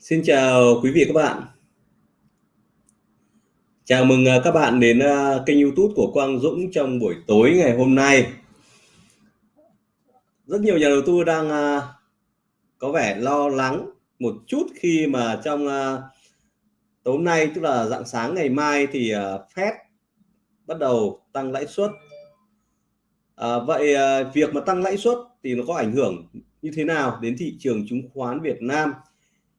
Xin chào quý vị các bạn. Chào mừng à, các bạn đến à, kênh YouTube của Quang Dũng trong buổi tối ngày hôm nay. Rất nhiều nhà đầu tư đang à, có vẻ lo lắng một chút khi mà trong tối nay tức là dạng sáng ngày mai thì Fed bắt đầu tăng lãi suất. À, vậy việc mà tăng lãi suất thì nó có ảnh hưởng như thế nào đến thị trường chứng khoán Việt Nam?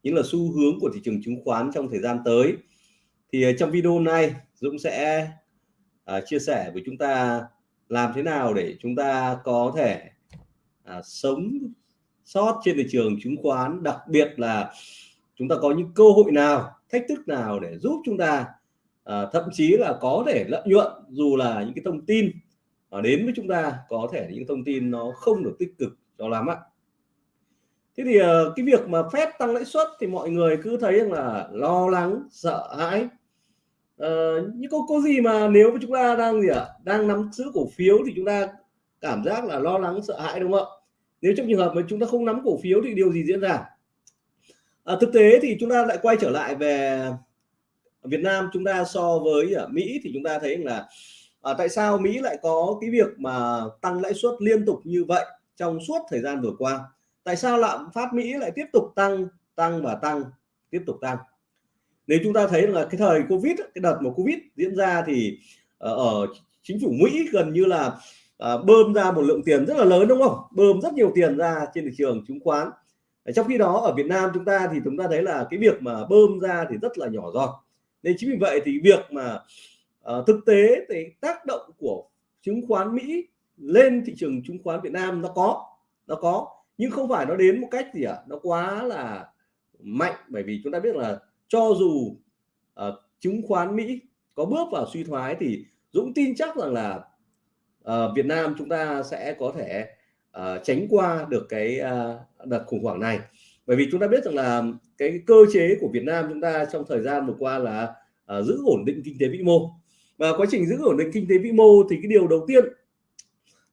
Những là xu hướng của thị trường chứng khoán trong thời gian tới. Thì ờ, trong video này Dũng sẽ uh, chia sẻ với chúng ta làm thế nào để chúng ta có thể uh, sống sót trên thị trường chứng khoán. Đặc biệt là chúng ta có những cơ hội nào thách thức nào để giúp chúng ta uh, thậm chí là có thể lợi nhuận dù là những cái thông tin uh, đến với chúng ta có thể những thông tin nó không được tích cực cho lắm ạ thế thì ờ, cái việc mà phép tăng lãi suất thì mọi người cứ thấy rằng là lo lắng sợ hãi. Ờ, nhưng có có gì mà nếu mà chúng ta đang gì ạ à? đang nắm giữ cổ phiếu thì chúng ta cảm giác là lo lắng sợ hãi đúng không ạ? Nếu trong trường hợp mà chúng ta không nắm cổ phiếu thì điều gì diễn ra? À, thực tế thì chúng ta lại quay trở lại về Việt Nam chúng ta so với ở Mỹ thì chúng ta thấy là à, tại sao Mỹ lại có cái việc mà tăng lãi suất liên tục như vậy trong suốt thời gian vừa qua? Tại sao lạm phát Mỹ lại tiếp tục tăng tăng và tăng tiếp tục tăng? Nếu chúng ta thấy là cái thời Covid cái đợt mà Covid diễn ra thì ờ, ở chính phủ Mỹ gần như là ờ, bơm ra một lượng tiền rất là lớn đúng không? Bơm rất nhiều tiền ra trên thị trường chứng khoán. Trong khi đó ở Việt Nam chúng ta thì chúng ta thấy là cái việc mà bơm ra thì rất là nhỏ giọt. Nên chính vì vậy thì việc mà uh, thực tế thì tác động của chứng khoán Mỹ lên thị trường chứng khoán Việt Nam nó có nó có nhưng không phải nó đến một cách gì ạ à? nó quá là mạnh bởi vì chúng ta biết là cho dù uh, chứng khoán Mỹ có bước vào suy thoái thì Dũng tin chắc rằng là uh, Việt Nam chúng ta sẽ có thể uh, tránh qua được cái uh, đợt khủng hoảng này bởi vì chúng ta biết rằng là cái cơ chế của Việt Nam chúng ta trong thời gian vừa qua là uh, giữ ổn định kinh tế vĩ mô và quá trình giữ ổn định kinh tế vĩ mô thì cái điều đầu tiên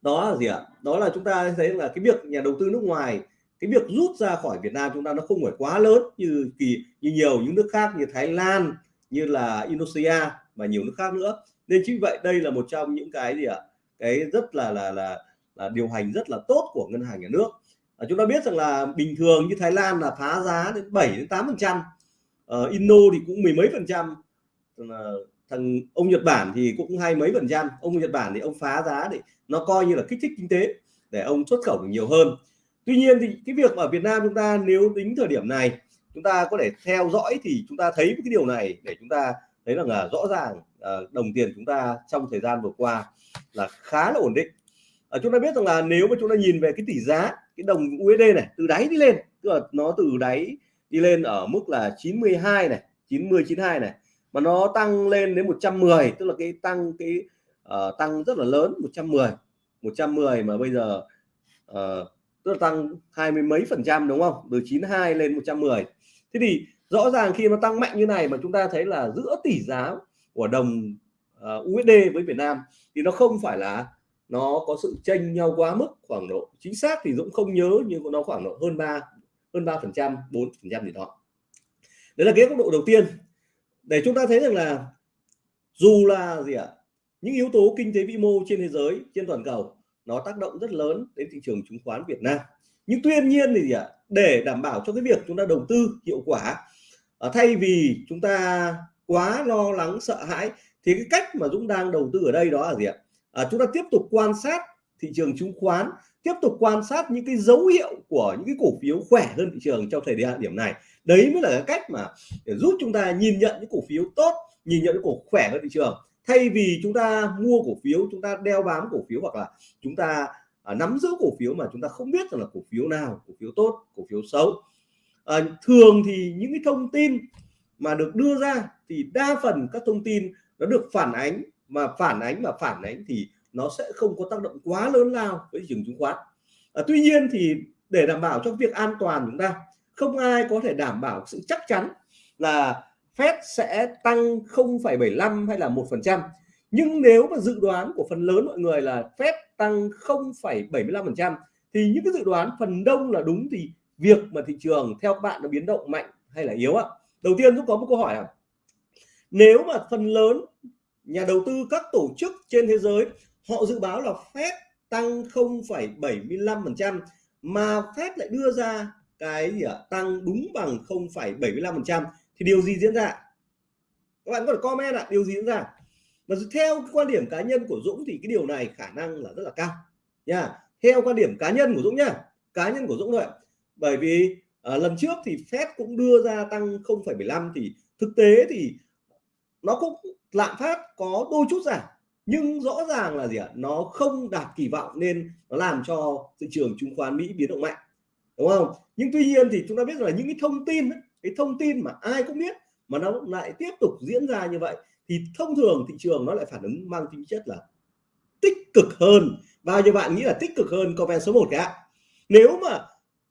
đó là gì ạ? Đó là chúng ta thấy là cái việc nhà đầu tư nước ngoài cái việc rút ra khỏi Việt Nam chúng ta nó không phải quá lớn như kỳ như nhiều những nước khác như Thái Lan như là Indonesia và nhiều nước khác nữa. Nên chính vậy đây là một trong những cái gì ạ? Cái rất là là là là điều hành rất là tốt của ngân hàng nhà nước. À, chúng ta biết rằng là bình thường như Thái Lan là phá giá đến 7 đến 8 phần trăm ờ, Indo thì cũng mười mấy phần trăm thằng ông Nhật Bản thì cũng hai mấy phần trăm. Ông Nhật Bản thì ông phá giá để nó coi như là kích thích kinh tế, để ông xuất khẩu được nhiều hơn. Tuy nhiên thì cái việc ở Việt Nam chúng ta nếu tính thời điểm này, chúng ta có thể theo dõi thì chúng ta thấy cái điều này để chúng ta thấy rằng là à, rõ ràng à, đồng tiền chúng ta trong thời gian vừa qua là khá là ổn định. Ở chúng ta biết rằng là nếu mà chúng ta nhìn về cái tỷ giá, cái đồng USD này từ đáy đi lên, tức là nó từ đáy đi lên ở mức là 92 này 90 92 này mà nó tăng lên đến 110 tức là cái tăng cái uh, tăng rất là lớn 110 110 mà bây giờ uh, tức là tăng hai mươi mấy phần trăm đúng không? Từ 92 lên 110 thế thì rõ ràng khi nó tăng mạnh như này mà chúng ta thấy là giữa tỷ giá của đồng ờ, uh, USD với Việt Nam thì nó không phải là nó có sự chênh nhau quá mức khoảng độ. Chính xác thì Dũng không nhớ nhưng nó khoảng độ hơn 3 hơn 3 phần trăm 4 phần trăm gì đó. Đấy là cái góc độ đầu tiên để chúng ta thấy rằng là dù là gì ạ à, những yếu tố kinh tế vĩ mô trên thế giới trên toàn cầu nó tác động rất lớn đến thị trường chứng khoán Việt Nam. Nhưng tuy nhiên thì gì ạ à, để đảm bảo cho cái việc chúng ta đầu tư hiệu quả à, thay vì chúng ta quá lo lắng sợ hãi thì cái cách mà Dũng đang đầu tư ở đây đó là gì ạ? À, chúng ta tiếp tục quan sát thị trường chứng khoán tiếp tục quan sát những cái dấu hiệu của những cái cổ phiếu khỏe hơn thị trường trong thời điểm này đấy mới là cái cách mà để giúp chúng ta nhìn nhận những cổ phiếu tốt nhìn nhận những cổ khỏe hơn thị trường. Thay vì chúng ta mua cổ phiếu chúng ta đeo bám cổ phiếu hoặc là chúng ta à, nắm giữ cổ phiếu mà chúng ta không biết rằng là cổ phiếu nào cổ phiếu tốt cổ phiếu xấu. À, thường thì những cái thông tin mà được đưa ra thì đa phần các thông tin nó được phản ánh mà phản ánh và phản ánh thì nó sẽ không có tác động quá lớn lao với thị trường chứng khoán. À, tuy nhiên thì để đảm bảo cho việc an toàn chúng ta không ai có thể đảm bảo sự chắc chắn là Fed sẽ tăng 0,75 hay là 1% nhưng nếu mà dự đoán của phần lớn mọi người là Fed tăng 0,75% thì những cái dự đoán phần đông là đúng thì việc mà thị trường theo các bạn nó biến động mạnh hay là yếu ạ? Đầu tiên chúng có một câu hỏi à nếu mà phần lớn nhà đầu tư các tổ chức trên thế giới họ dự báo là Fed tăng 0,75% mà Fed lại đưa ra cái gì ạ? Tăng đúng bằng 0,75% thì điều gì diễn ra? Các bạn có thể comment ạ điều gì diễn ra? Và theo cái quan điểm cá nhân của Dũng thì cái điều này khả năng là rất là cao nha. Theo quan điểm cá nhân của Dũng nha, cá nhân của Dũng thôi bởi vì à, lần trước thì Fed cũng đưa ra tăng 0,75 thì thực tế thì nó cũng lạm phát có đôi chút giảm. Nhưng rõ ràng là gì ạ? Nó không đạt kỳ vọng nên nó làm cho thị trường chứng khoán Mỹ biến động mạnh đúng không? Nhưng tuy nhiên thì chúng ta biết là những cái thông tin cái thông tin mà ai cũng biết mà nó lại tiếp tục diễn ra như vậy, thì thông thường thị trường nó lại phản ứng mang tính chất là tích cực hơn. Bao nhiêu bạn nghĩ là tích cực hơn comment số 1 ạ. Nếu mà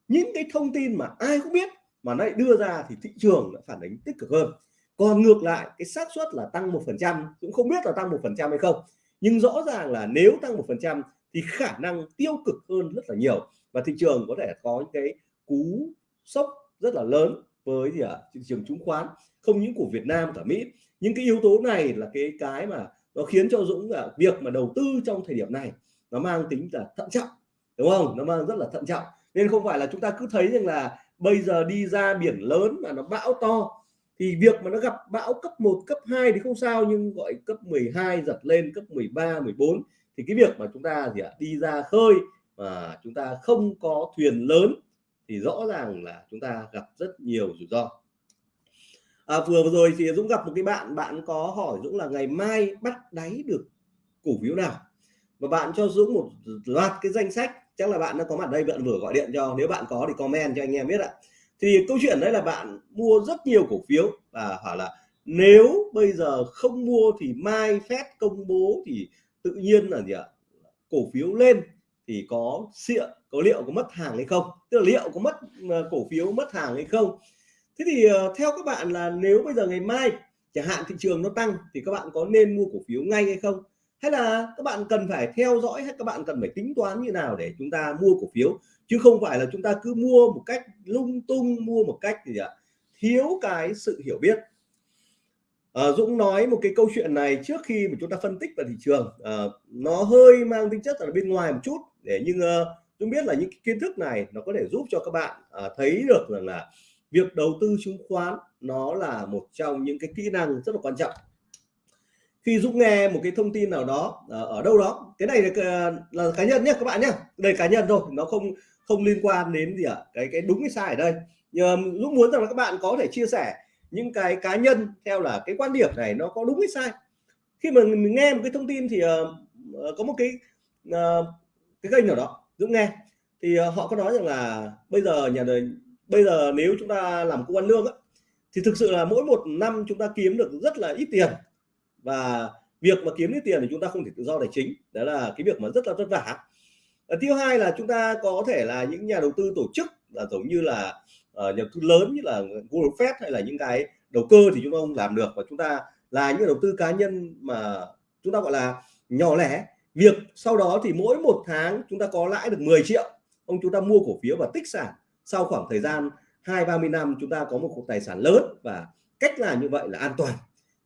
những cái thông tin mà ai cũng biết mà nó lại đưa ra thì thị trường lại phản ứng tích cực hơn. Còn ngược lại, cái xác suất là tăng một phần trăm, cũng không biết là tăng một phần trăm hay không. Nhưng rõ ràng là nếu tăng một phần trăm thì khả năng tiêu cực hơn rất là nhiều và thị trường có thể có những cái cú sốc rất là lớn với gì ạ? Thị trường chứng khoán, không những của Việt Nam, cả Mỹ. Những cái yếu tố này là cái cái mà nó khiến cho Dũng là việc mà đầu tư trong thời điểm này nó mang tính là thận trọng, đúng không? Nó mang rất là thận trọng. Nên không phải là chúng ta cứ thấy rằng là bây giờ đi ra biển lớn mà nó bão to, thì việc mà nó gặp bão cấp 1 cấp 2 thì không sao, nhưng gọi cấp 12 giật lên, cấp 13 14 thì cái việc mà chúng ta gì ạ, đi ra khơi mà chúng ta không có thuyền lớn thì rõ ràng là chúng ta gặp rất nhiều rủi ro. À, vừa vừa rồi thì Dũng gặp một cái bạn bạn có hỏi Dũng là ngày mai bắt đáy được cổ phiếu nào? Và bạn cho Dũng một loạt cái danh sách chắc là bạn đã có mặt đây bạn vừa gọi điện cho nếu bạn có thì comment cho anh em biết ạ. Thì câu chuyện đấy là bạn mua rất nhiều cổ phiếu và hỏi là nếu bây giờ không mua thì mai phép công bố thì tự nhiên là gì ạ? Cổ phiếu lên thì có xịa, có liệu có mất hàng hay không? Tức là liệu có mất ờ, cổ phiếu mất hàng hay không? Thế thì ờ, theo các bạn là nếu bây giờ ngày mai chẳng hạn thị trường nó tăng thì các bạn có nên mua cổ phiếu ngay hay không? Hay là các bạn cần phải theo dõi hay các bạn cần phải tính toán như nào để chúng ta mua cổ phiếu? Chứ không phải là chúng ta cứ mua một cách lung tung, mua một cách gì ạ? Thiếu cái sự hiểu biết à, Dũng nói một cái câu chuyện này trước khi mà chúng ta phân tích vào thị trường. À, nó hơi mang tính chất là bên ngoài một chút để nhưng uh, ờ, Dũng biết là những cái kiến thức này nó có thể giúp cho các bạn uh, thấy được rằng là việc đầu tư chứng khoán nó là một trong những cái kỹ năng rất là quan trọng. Khi Dũng nghe một cái thông tin nào đó ở đâu đó cái này là, là cá nhân nhé các bạn nhé đây cá nhân thôi nó không không liên quan đến gì ạ à? cái cái đúng cái sai ở đây. Nhưng Dũng muốn rằng là các bạn có thể chia sẻ những cái cá nhân theo là cái quan điểm này nó có đúng hay sai? Khi mà mình nghe một cái thông tin thì uh, có một cái uh, cái kênh nào đó Dũng nghe thì uh, họ có nói rằng là bây giờ nhà đời bây giờ nếu chúng ta làm công an lương á, thì thực sự là mỗi một năm chúng ta kiếm được rất là ít tiền. Và việc mà kiếm ít tiền thì chúng ta không thể tự do tài chính đó là cái việc mà rất là vất vả. Thứ hai là chúng ta có thể là những nhà đầu tư tổ chức là giống như là uh, nhà đầu tư lớn như là Google Fed hay là những cái đầu cơ thì chúng ta không làm được. Và chúng ta là những đầu tư cá nhân mà chúng ta gọi là nhỏ lẻ. Việc sau đó thì mỗi một tháng chúng ta có lãi được 10 triệu. Ông chúng ta mua cổ phiếu và tích sản. Sau khoảng thời gian hai ba mươi năm chúng ta có một tài sản lớn và cách làm như vậy là an toàn.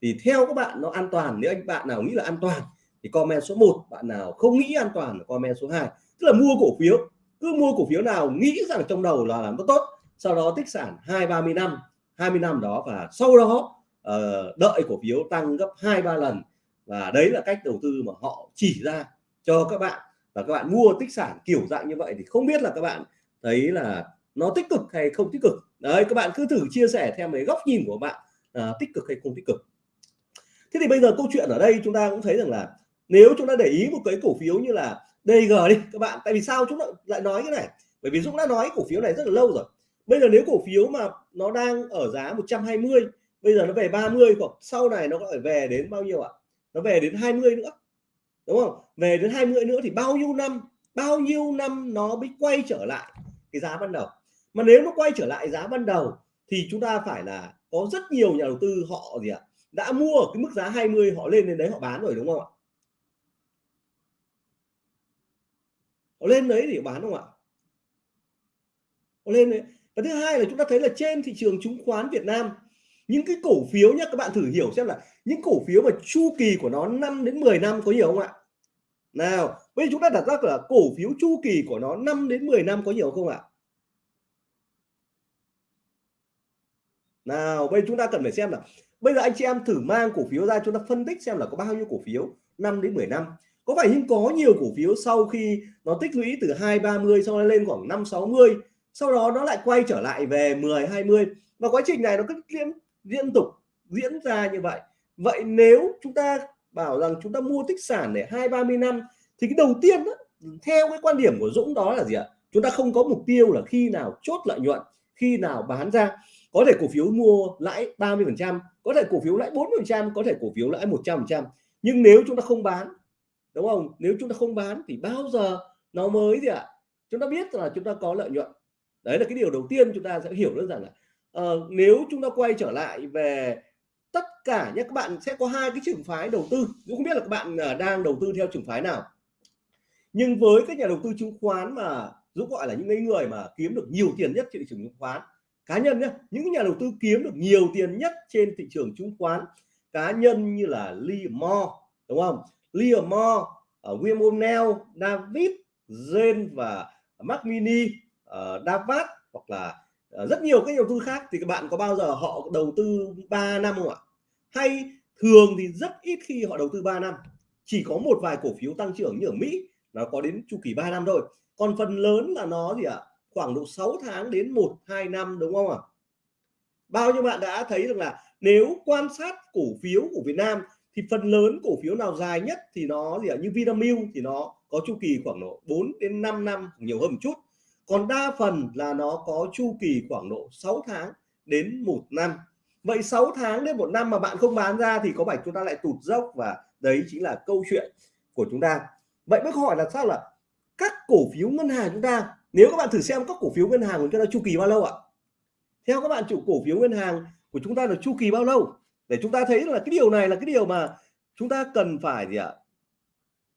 Thì theo các bạn nó an toàn. Nếu anh bạn nào nghĩ là an toàn thì comment số 1 bạn nào không nghĩ an toàn là comment số 2 tức là mua cổ phiếu. Cứ mua cổ phiếu nào nghĩ rằng trong đầu là làm nó tốt sau đó tích sản hai ba mươi năm 20 năm đó và sau đó uh, đợi cổ phiếu tăng gấp hai ba lần. Và đấy là cách đầu tư mà họ chỉ ra cho các bạn. Và các bạn mua tích sản kiểu dạng như vậy thì không biết là các bạn thấy là nó tích cực hay không tích cực. Đấy các bạn cứ thử chia sẻ theo cái góc nhìn của bạn uh, tích cực hay không tích cực. Thế thì bây giờ câu chuyện ở đây chúng ta cũng thấy rằng là nếu chúng ta để ý một cái cổ phiếu như là DG đi các bạn. Tại vì sao chúng ta lại nói cái này? Bởi vì Dũng đã nói cổ phiếu này rất là lâu rồi bây giờ nếu cổ phiếu mà nó đang ở giá 120 bây giờ nó về 30 hoặc sau này nó có thể về đến bao nhiêu ạ? Nó về đến 20 nữa, đúng không? Về đến 20 nữa thì bao nhiêu năm, bao nhiêu năm nó mới quay trở lại cái giá ban đầu? Mà nếu nó quay trở lại giá ban đầu thì chúng ta phải là có rất nhiều nhà đầu tư họ gì ạ? Đã mua ở cái mức giá 20 họ lên đến đấy họ bán rồi, đúng không ạ? Họ lên đấy thì bán không ạ? Họ lên đấy và thứ hai là chúng ta thấy là trên thị trường chứng khoán Việt Nam, những cái cổ phiếu nhé các bạn thử hiểu xem là những cổ phiếu mà chu kỳ của nó 5 đến 10 năm có nhiều không ạ? Nào, bây giờ chúng ta đặt ra là cổ phiếu chu kỳ của nó 5 đến 10 năm có nhiều không ạ? Nào, bây giờ chúng ta cần phải xem là bây giờ anh chị em thử mang cổ phiếu ra chúng ta phân tích xem là có bao nhiêu cổ phiếu 5 đến 10 năm. Có phải nhưng có nhiều cổ phiếu sau khi nó tích lũy từ 2 30 sau đó lên khoảng 5 60 sau đó nó lại quay trở lại về 10 20 và quá trình này nó cứ liên liên tục diễn ra như vậy. Vậy nếu chúng ta bảo rằng chúng ta mua tích sản để hai ba mươi năm thì cái đầu tiên đó, theo cái quan điểm của Dũng đó là gì ạ? Chúng ta không có mục tiêu là khi nào chốt lợi nhuận khi nào bán ra. Có thể cổ phiếu mua lãi 30 phần trăm có thể cổ phiếu lãi 40 phần trăm có thể cổ phiếu lãi 100 phần trăm. Nhưng nếu chúng ta không bán đúng không? Nếu chúng ta không bán thì bao giờ nó mới gì ạ? Chúng ta biết là chúng ta có lợi nhuận đấy là cái điều đầu tiên chúng ta sẽ hiểu đơn giản là uh, nếu chúng ta quay trở lại về tất cả nhé các bạn sẽ có hai cái trường phái đầu tư. Dũng không biết là các bạn uh, đang đầu tư theo trường phái nào. Nhưng với các nhà đầu tư chứng khoán mà Dũng gọi là những người mà kiếm được nhiều tiền nhất trên thị trường chứng khoán cá nhân nhé những nhà đầu tư kiếm được nhiều tiền nhất trên thị trường chứng khoán cá nhân như là Lee Moore đúng không? Lee Moore uh, ờ, William O'Neill David Jane và Mark Mini Ờ, uh, Davat hoặc là uh, rất nhiều các nhà đầu tư khác thì các bạn có bao giờ họ đầu tư 3 năm không ạ? Hay thường thì rất ít khi họ đầu tư 3 năm chỉ có một vài cổ phiếu tăng trưởng như ở Mỹ nó có đến chu kỳ 3 năm thôi. Còn phần lớn là nó gì ạ? Khoảng độ 6 tháng đến 1 2 năm đúng không ạ? Bao nhiêu bạn đã thấy được là nếu quan sát cổ phiếu của Việt Nam thì phần lớn cổ phiếu nào dài nhất thì nó gì ạ? Như Vinamilk thì nó có chu kỳ khoảng độ 4 đến 5 năm nhiều hơn một chút còn đa phần là nó có chu kỳ khoảng độ 6 tháng đến một năm. Vậy 6 tháng đến một năm mà bạn không bán ra thì có phải chúng ta lại tụt dốc? Và đấy chính là câu chuyện của chúng ta. Vậy mới hỏi là sao là các cổ phiếu ngân hàng chúng ta, nếu các bạn thử xem các cổ phiếu ngân hàng của chúng ta chu kỳ bao lâu ạ? Theo các bạn, chủ cổ phiếu ngân hàng của chúng ta là chu kỳ bao lâu? Để chúng ta thấy là cái điều này là cái điều mà chúng ta cần phải gì ạ?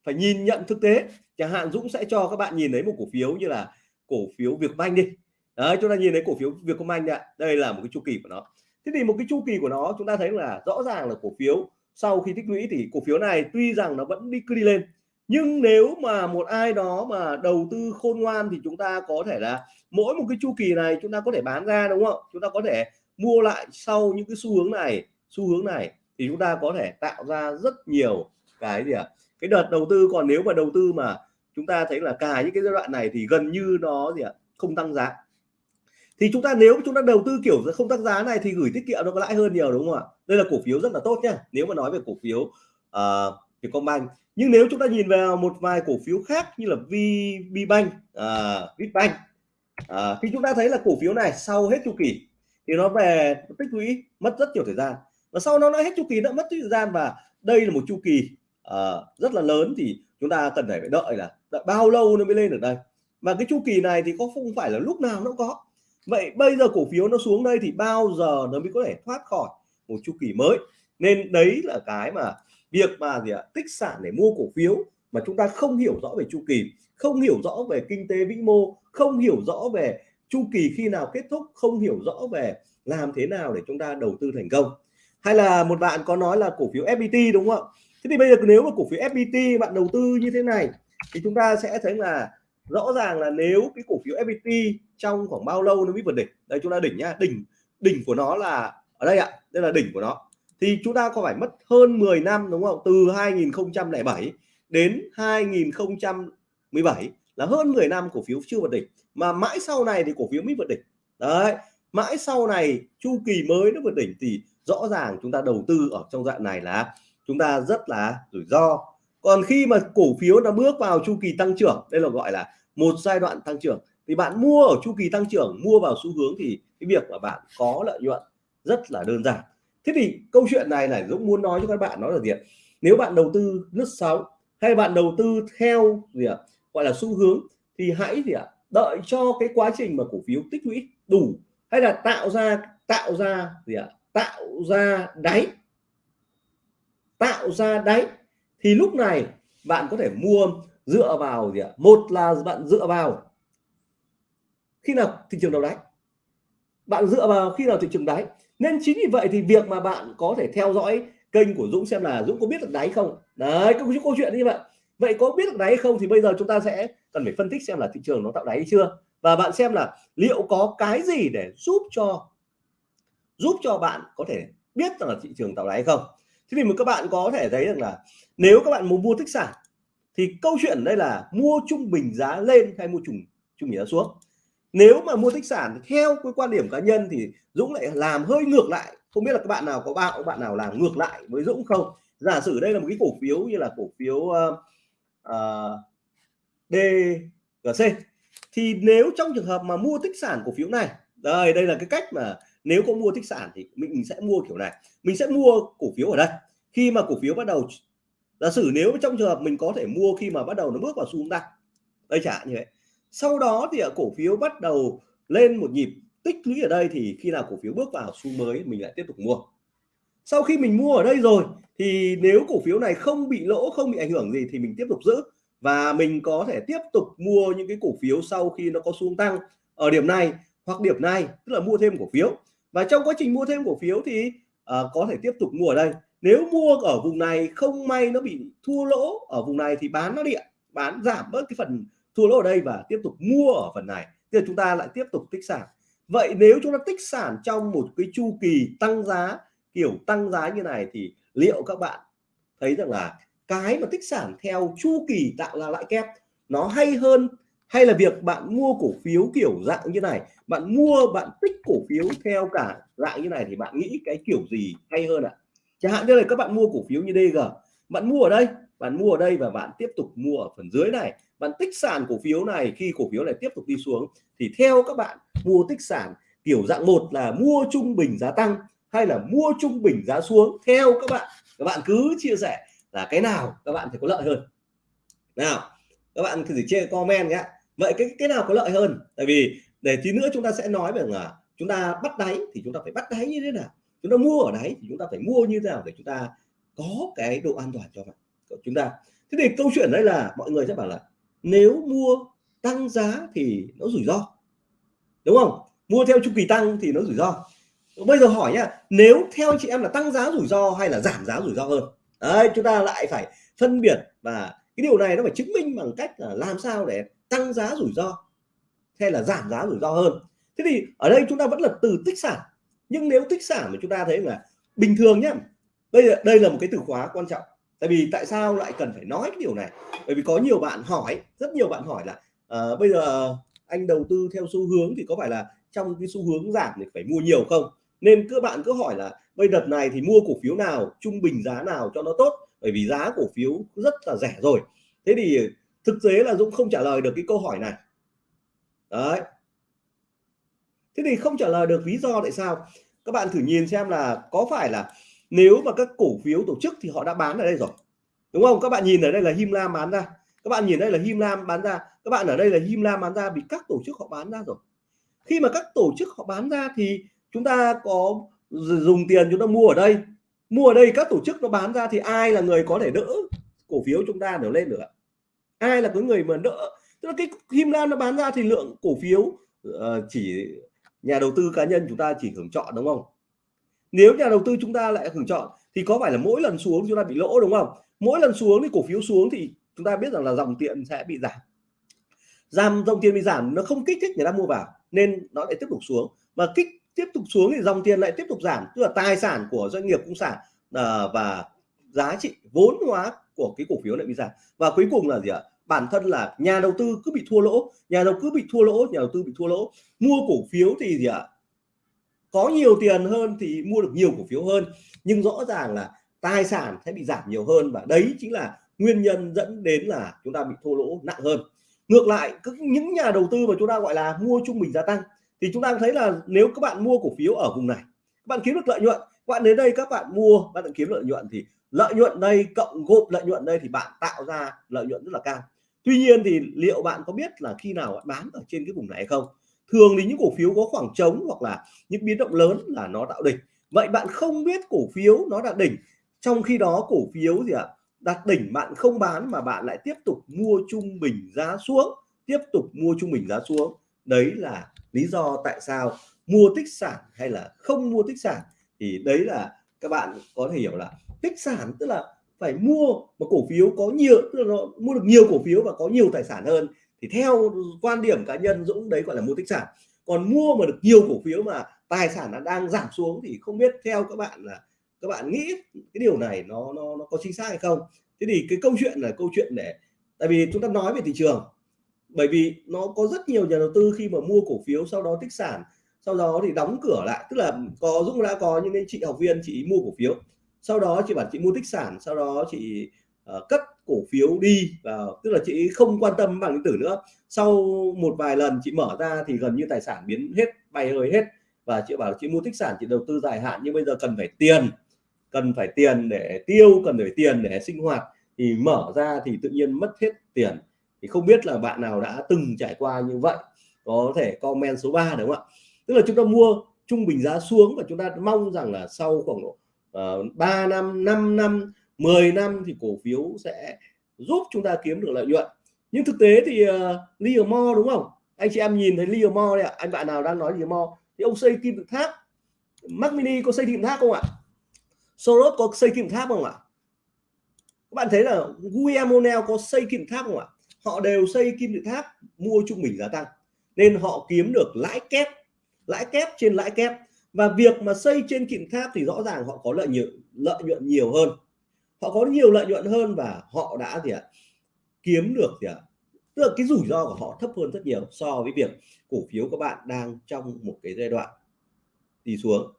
Phải nhìn nhận thực tế. Chẳng hạn Dũng sẽ cho các bạn nhìn thấy một cổ phiếu như là cổ phiếu Vietcombank đi. Đấy, chúng ta nhìn thấy cổ phiếu Vietcombank ạ. Đây là một cái chu kỳ của nó. Thế thì một cái chu kỳ của nó, chúng ta thấy là rõ ràng là cổ phiếu sau khi tích lũy thì cổ phiếu này tuy rằng nó vẫn đi, cứ đi lên. Nhưng nếu mà một ai đó mà đầu tư khôn ngoan thì chúng ta có thể là mỗi một cái chu kỳ này chúng ta có thể bán ra, đúng không? Chúng ta có thể mua lại sau những cái xu hướng này, xu hướng này thì chúng ta có thể tạo ra rất nhiều cái gì ạ? À? cái đợt đầu tư. Còn nếu mà đầu tư mà chúng ta thấy là cả những cái giai đoạn này thì gần như nó gì ạ à? không tăng giá. Thì chúng ta nếu chúng ta đầu tư kiểu không tăng giá này thì gửi tiết kiệm nó có lãi hơn nhiều đúng không ạ? Đây là cổ phiếu rất là tốt nhá. Nếu mà nói về cổ phiếu uh, Vietcombank. Nhưng nếu chúng ta nhìn vào một vài cổ phiếu khác như là VBank, uh, ờ, Vietbank uh, ờ, thì chúng ta thấy là cổ phiếu này sau hết chu kỳ thì nó về nó tích lũy mất rất nhiều thời gian. Và sau nó nó hết chu kỳ nó mất thời gian và đây là một chu kỳ uh, rất là lớn thì chúng ta cần phải đợi là đợi bao lâu nó mới lên được đây? Mà cái chu kỳ này thì có không phải là lúc nào nó có. Vậy bây giờ cổ phiếu nó xuống đây thì bao giờ nó mới có thể thoát khỏi một chu kỳ mới? Nên đấy là cái mà việc mà gì ạ, tích sản để mua cổ phiếu mà chúng ta không hiểu rõ về chu kỳ, không hiểu rõ về kinh tế vĩ mô, không hiểu rõ về chu kỳ khi nào kết thúc, không hiểu rõ về làm thế nào để chúng ta đầu tư thành công. Hay là một bạn có nói là cổ phiếu FPT đúng không ạ? Thế thì bây giờ nếu mà cổ phiếu FPT bạn đầu tư như thế này, thì chúng ta sẽ thấy là rõ ràng là nếu cái cổ phiếu FPT trong khoảng bao lâu nó mới vượt đỉnh? Đây, chúng ta đỉnh nhá, đỉnh đỉnh của nó là ở đây ạ, đây là đỉnh của nó. Thì chúng ta có phải mất hơn 10 năm, đúng không? Từ 2007 đến 2017 là hơn 10 năm cổ phiếu chưa vượt đỉnh. Mà mãi sau này thì cổ phiếu mới vượt đỉnh. Đấy, mãi sau này chu kỳ mới nó vượt đỉnh thì rõ ràng chúng ta đầu tư ở trong dạng này là chúng ta rất là rủi ro. Còn khi mà cổ phiếu nó bước vào chu kỳ tăng trưởng, đây là gọi là một giai đoạn tăng trưởng, thì bạn mua ở chu kỳ tăng trưởng, mua vào xu hướng thì cái việc mà bạn có lợi nhuận rất là đơn giản. Thế thì câu chuyện này là Dũng muốn nói cho các bạn nó là gì ạ? Nếu bạn đầu tư lướt sóng hay bạn đầu tư theo gì ạ? Gọi là xu hướng thì hãy gì ạ? Đợi cho cái quá trình mà cổ phiếu tích lũy đủ hay là tạo ra tạo ra gì ạ? Tạo ra đáy tạo ra đáy, thì lúc này bạn có thể mua dựa vào gì ạ? Một là bạn dựa vào khi nào thị trường đầu đáy. Bạn dựa vào khi nào thị trường đáy. Nên chính vì vậy thì việc mà bạn có thể theo dõi kênh của Dũng xem là Dũng có biết được đáy không? Đấy, có câu chuyện như vậy. Vậy có biết được đáy không thì bây giờ chúng ta sẽ cần phải phân tích xem là thị trường nó tạo đáy hay chưa? Và bạn xem là liệu có cái gì để giúp cho giúp cho bạn có thể biết rằng là thị trường tạo đáy không? Thế thì mà các bạn có thể thấy rằng là nếu các bạn muốn mua tích sản thì câu chuyện đây là mua trung bình giá lên hay mua trung trung bình giá xuống. Nếu mà mua tích sản theo cái quan điểm cá nhân thì Dũng lại làm hơi ngược lại. Không biết là các bạn nào có bạo bạn nào làm ngược lại với Dũng không? Giả sử đây là một cái cổ phiếu như là cổ phiếu ờ, ờ, uh, uh, DGC thì nếu trong trường hợp mà mua tích sản cổ phiếu này đây đây là cái cách mà nếu có mua tích sản thì mình sẽ mua kiểu này. Mình sẽ mua cổ phiếu ở đây. Khi mà cổ phiếu bắt đầu giả sử nếu trong trường hợp mình có thể mua khi mà bắt đầu nó bước vào xu hướng tăng. Đây trả như vậy. Sau đó thì ở cổ phiếu bắt đầu lên một nhịp tích lũy ở đây thì khi nào cổ phiếu bước vào xu mới mình lại tiếp tục mua. Sau khi mình mua ở đây rồi thì nếu cổ phiếu này không bị lỗ, không bị ảnh hưởng gì thì mình tiếp tục giữ. Và mình có thể tiếp tục mua những cái cổ phiếu sau khi nó có xu tăng ở điểm này hoặc điểm này, tức là mua thêm cổ phiếu và trong quá trình mua thêm cổ phiếu thì uh, có thể tiếp tục mua ở đây. Nếu mua ở vùng này không may nó bị thua lỗ ở vùng này thì bán nó đi bán giảm bớt cái phần thua lỗ ở đây và tiếp tục mua ở phần này. Thì chúng ta lại tiếp tục tích sản. Vậy nếu chúng ta tích sản trong một cái chu kỳ tăng giá kiểu tăng giá như này thì liệu các bạn thấy rằng là cái mà tích sản theo chu kỳ tạo ra lãi kép nó hay hơn hay là việc bạn mua cổ phiếu kiểu dạng như này, bạn mua, bạn tích cổ phiếu theo cả dạng như này thì bạn nghĩ cái kiểu gì hay hơn ạ? À? chẳng hạn như là các bạn mua cổ phiếu như DG bạn mua ở đây, bạn mua ở đây và bạn tiếp tục mua ở phần dưới này. Bạn tích sản cổ phiếu này, khi cổ phiếu này tiếp tục đi xuống thì theo các bạn mua tích sản kiểu dạng một là mua trung bình giá tăng hay là mua trung bình giá xuống, theo các bạn. Các bạn cứ chia sẻ là cái nào các bạn thì có lợi hơn. Nào các bạn thử chia comment nhé vậy cái cái nào có lợi hơn? Tại vì để tí nữa chúng ta sẽ nói về là chúng ta bắt đáy thì chúng ta phải bắt đáy như thế nào? Chúng ta mua ở đáy thì chúng ta phải mua như thế nào để chúng ta có cái độ an toàn cho bạn, của chúng ta? Thế thì câu chuyện đây là mọi người sẽ bảo là nếu mua tăng giá thì nó rủi ro. Đúng không? Mua theo chu kỳ tăng thì nó rủi ro. Bây giờ hỏi nhá, nếu theo chị em là tăng giá rủi ro hay là giảm giá rủi ro hơn? Đấy, chúng ta lại phải phân biệt và cái điều này nó phải chứng minh bằng cách là làm sao để tăng giá rủi ro hay là giảm giá rủi ro hơn. Thế thì ở đây chúng ta vẫn là từ tích sản. Nhưng nếu tích sản mà chúng ta thấy là bình thường nhé. bây giờ đây là một cái từ khóa quan trọng. Tại vì tại sao lại cần phải nói cái điều này? Bởi vì có nhiều bạn hỏi rất nhiều bạn hỏi là uh, bây giờ anh đầu tư theo xu hướng thì có phải là trong cái xu hướng giảm thì phải mua nhiều không? Nên các bạn cứ hỏi là bây đợt này thì mua cổ phiếu nào trung bình giá nào cho nó tốt? Bởi vì giá cổ phiếu rất là rẻ rồi. Thế thì thực tế là Dũng không trả lời được cái câu hỏi này. Đấy. Thế thì không trả lời được lý do tại sao? Các bạn thử nhìn xem là có phải là nếu mà các cổ phiếu tổ chức thì họ đã bán ở đây rồi. Đúng không? Các bạn nhìn ở đây là Him Lam bán ra. Các bạn nhìn đây là Him Lam bán ra. Các bạn ở đây là Him Lam bán ra vì các tổ chức họ bán ra rồi. Khi mà các tổ chức họ bán ra thì chúng ta có dùng tiền chúng ta mua ở đây mua ở đây các tổ chức nó bán ra thì ai là người có thể đỡ cổ phiếu chúng ta đều lên được ạ? Ai là cái người mà đỡ? Tức là cái Him Lam nó bán ra thì lượng cổ phiếu uh, chỉ nhà đầu tư cá nhân chúng ta chỉ hưởng chọn đúng không? Nếu nhà đầu tư chúng ta lại hưởng chọn thì có phải là mỗi lần xuống chúng ta bị lỗ đúng không? Mỗi lần xuống thì cổ phiếu xuống thì chúng ta biết rằng là dòng tiền sẽ bị giảm. Giảm dòng tiền bị giảm nó không kích thích người ta mua vào nên nó lại tiếp tục xuống. Mà kích tiếp tục xuống thì dòng tiền lại tiếp tục giảm. Tức là tài sản của doanh nghiệp cũng giảm à, ờ, và giá trị vốn hóa của cái cổ phiếu lại bị giảm. Và cuối cùng là gì ạ? Bản thân là nhà đầu tư cứ bị thua lỗ nhà đầu cứ bị thua lỗ nhà đầu tư bị thua lỗ. Mua cổ phiếu thì gì ạ? Có nhiều tiền hơn thì mua được nhiều cổ phiếu hơn. Nhưng rõ ràng là tài sản sẽ bị giảm nhiều hơn và đấy chính là nguyên nhân dẫn đến là chúng ta bị thua lỗ nặng hơn. Ngược lại những nhà đầu tư mà chúng ta gọi là mua trung bình gia tăng thì chúng ta thấy là nếu các bạn mua cổ phiếu ở vùng này, các bạn kiếm được lợi nhuận, các bạn đến đây các bạn mua bạn kiếm lợi nhuận thì lợi nhuận đây cộng gộp lợi nhuận đây thì bạn tạo ra lợi nhuận rất là cao. Tuy nhiên thì liệu bạn có biết là khi nào bạn bán ở trên cái vùng này hay không? Thường thì những cổ phiếu có khoảng trống hoặc là những biến động lớn là nó tạo đỉnh. Vậy bạn không biết cổ phiếu nó đạt đỉnh, trong khi đó cổ phiếu gì ạ, đạt đỉnh bạn không bán mà bạn lại tiếp tục mua trung bình giá xuống, tiếp tục mua trung bình giá xuống đấy là lý do tại sao mua tích sản hay là không mua tích sản. Thì đấy là các bạn có thể hiểu là tích sản tức là phải mua một cổ phiếu có nhiều, tức là nó mua được nhiều cổ phiếu và có nhiều tài sản hơn. Thì theo quan điểm cá nhân Dũng, đấy gọi là mua tích sản. Còn mua mà được nhiều cổ phiếu mà tài sản nó đang giảm xuống thì không biết theo các bạn là các bạn nghĩ cái điều này nó nó nó có chính xác hay không. Thế thì cái câu chuyện là câu chuyện để, tại vì chúng ta nói về thị trường bởi vì nó có rất nhiều nhà đầu tư khi mà mua cổ phiếu sau đó tích sản sau đó thì đóng cửa lại. Tức là có Dũng đã có những cái chị học viên chị mua cổ phiếu. Sau đó chị bảo chị mua tích sản sau đó chị uh, cất cổ phiếu đi vào tức là chị không quan tâm bằng điện tử nữa. Sau một vài lần chị mở ra thì gần như tài sản biến hết bay hơi hết. Và chị bảo chị mua tích sản chị đầu tư dài hạn nhưng bây giờ cần phải tiền cần phải tiền để tiêu cần phải tiền để sinh hoạt. Thì mở ra thì tự nhiên mất hết tiền thì không biết là bạn nào đã từng trải qua như vậy có thể comment số 3 đúng không ạ? Tức là chúng ta mua trung bình giá xuống và chúng ta mong rằng là sau khoảng độ uh, 3 năm 5 năm 10 năm thì cổ phiếu sẽ giúp chúng ta kiếm được lợi nhuận. Nhưng thực tế thì ờ, uh, Livermore đúng không? Anh chị em nhìn thấy Livermore đây ạ. Anh bạn nào đang nói Livermore thì ông xây kim tự tháp. Mac Mini có xây kim tháp không ạ? Soros có xây kim tháp không ạ? Các bạn thấy là Guillermo có xây kim tháp không ạ? Họ đều xây kim tự tháp, mua trung bình giá tăng. Nên họ kiếm được lãi kép lãi kép trên lãi kép. Và việc mà xây trên kim tháp thì rõ ràng họ có lợi nhuận lợi nhuận nhiều hơn. Họ có nhiều lợi nhuận hơn và họ đã gì ạ? Kiếm được gì ạ? Tức là cái rủi ro của họ thấp hơn rất nhiều so với việc cổ phiếu các bạn đang trong một cái giai đoạn đi xuống.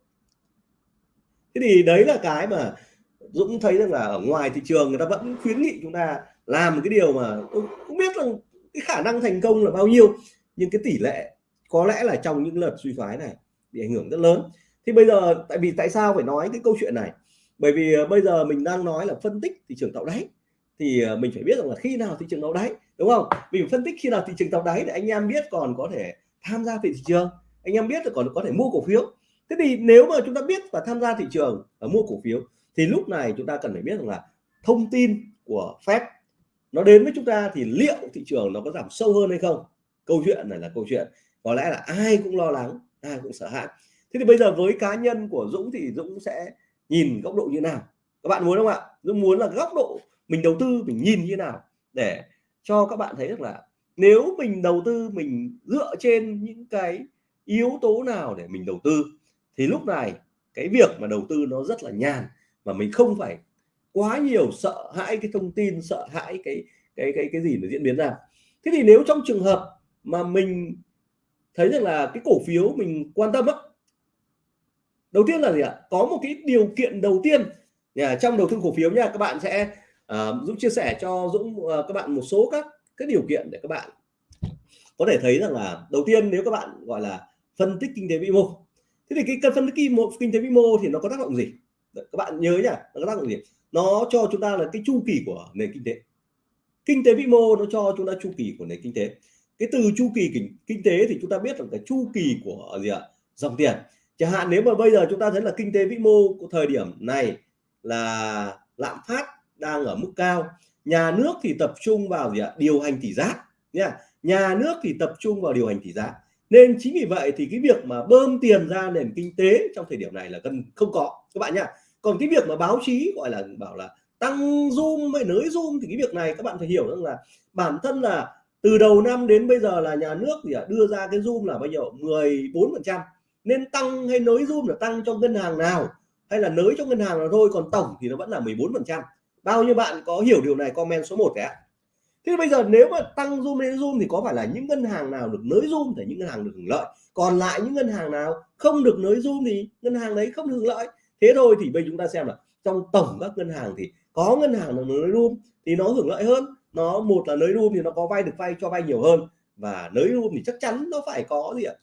Thế thì đấy là cái mà Dũng thấy rằng là ở ngoài thị trường người ta vẫn khuyến nghị chúng ta làm một cái điều mà không biết là cái khả năng thành công là bao nhiêu, nhưng cái tỷ lệ có lẽ là trong những lần suy thoái này bị ảnh hưởng rất lớn. Thì bây giờ tại vì tại sao phải nói cái câu chuyện này? Bởi vì ờ, bây giờ mình đang nói là phân tích thị trường tạo đáy. Thì ờ, mình phải biết rằng là khi nào thị trường tạo đáy, đúng không? Mình phân tích khi nào thị trường tạo đáy để anh em biết còn có thể tham gia thị trường, anh em biết là còn có thể mua cổ phiếu. Thế thì nếu mà chúng ta biết và tham gia thị trường và mua cổ phiếu, thì lúc này chúng ta cần phải biết rằng là thông tin của Fed nó đến với chúng ta thì liệu thị trường nó có giảm sâu hơn hay không? Câu chuyện này là câu chuyện. Có lẽ là ai cũng lo lắng, ai cũng sợ hãi. Thế thì bây giờ với cá nhân của Dũng thì Dũng sẽ nhìn góc độ như nào? Các bạn muốn không ạ? Dũng muốn là góc độ mình đầu tư, mình nhìn như nào? Để cho các bạn thấy được là nếu mình đầu tư, mình dựa trên những cái yếu tố nào để mình đầu tư, thì lúc này cái việc mà đầu tư nó rất là nhàn mà mình không phải quá nhiều sợ hãi cái thông tin sợ hãi cái cái cái cái gì nó diễn biến ra. Thế thì nếu trong trường hợp mà mình thấy rằng là cái cổ phiếu mình quan tâm á đầu tiên là gì ạ? Có một cái điều kiện đầu tiên. Nhà trong đầu tư cổ phiếu nha các bạn sẽ uh, Dũng chia sẻ cho Dũng uh, các bạn một số các cái điều kiện để các bạn có thể thấy rằng là đầu tiên nếu các bạn gọi là phân tích kinh tế vĩ mô. Thế thì cái cần phân tích kinh, kinh tế vĩ mô thì nó có tác động gì? Các bạn nhớ nhá nó có tác động gì? Nó cho chúng ta là cái chu kỳ của nền kinh tế. Kinh tế vĩ mô nó cho chúng ta chu kỳ của nền kinh tế. Cái từ chu kỳ kinh, kinh tế thì chúng ta biết là cái chu kỳ của gì ạ? Dòng tiền. Chẳng hạn nếu mà bây giờ chúng ta thấy là kinh tế vĩ mô của thời điểm này là lạm phát đang ở mức cao nhà nước thì tập trung vào gì ạ? Điều hành tỷ giá nha nhà nước thì tập trung vào điều hành tỷ giá. Nên chính vì vậy thì cái việc mà bơm tiền ra nền kinh tế trong thời điểm này là cần không có. Các bạn nhá còn cái việc mà báo chí, gọi là, bảo là tăng zoom hay nới zoom thì cái việc này các bạn phải hiểu rằng là bản thân là từ đầu năm đến bây giờ là nhà nước thì đưa ra cái zoom là bao nhiêu? 14 phần trăm. Nên tăng hay nới zoom là tăng cho ngân hàng nào hay là nới cho ngân hàng nào thôi, còn tổng thì nó vẫn là 14 phần trăm. Bao nhiêu bạn có hiểu điều này, comment số 1 đấy ạ. Thế bây giờ nếu mà tăng zoom lên zoom thì có phải là những ngân hàng nào được nới zoom thì những ngân hàng được hưởng lợi? Còn lại những ngân hàng nào không được nới zoom thì ngân hàng đấy không hưởng lợi? Thế thôi thì bây chúng ta xem là trong tổng các ngân hàng thì có ngân hàng là nới room thì nó hưởng lợi hơn. Nó một là nới room thì nó có vay được vay cho vay nhiều hơn. Và nới room thì chắc chắn nó phải có gì ạ?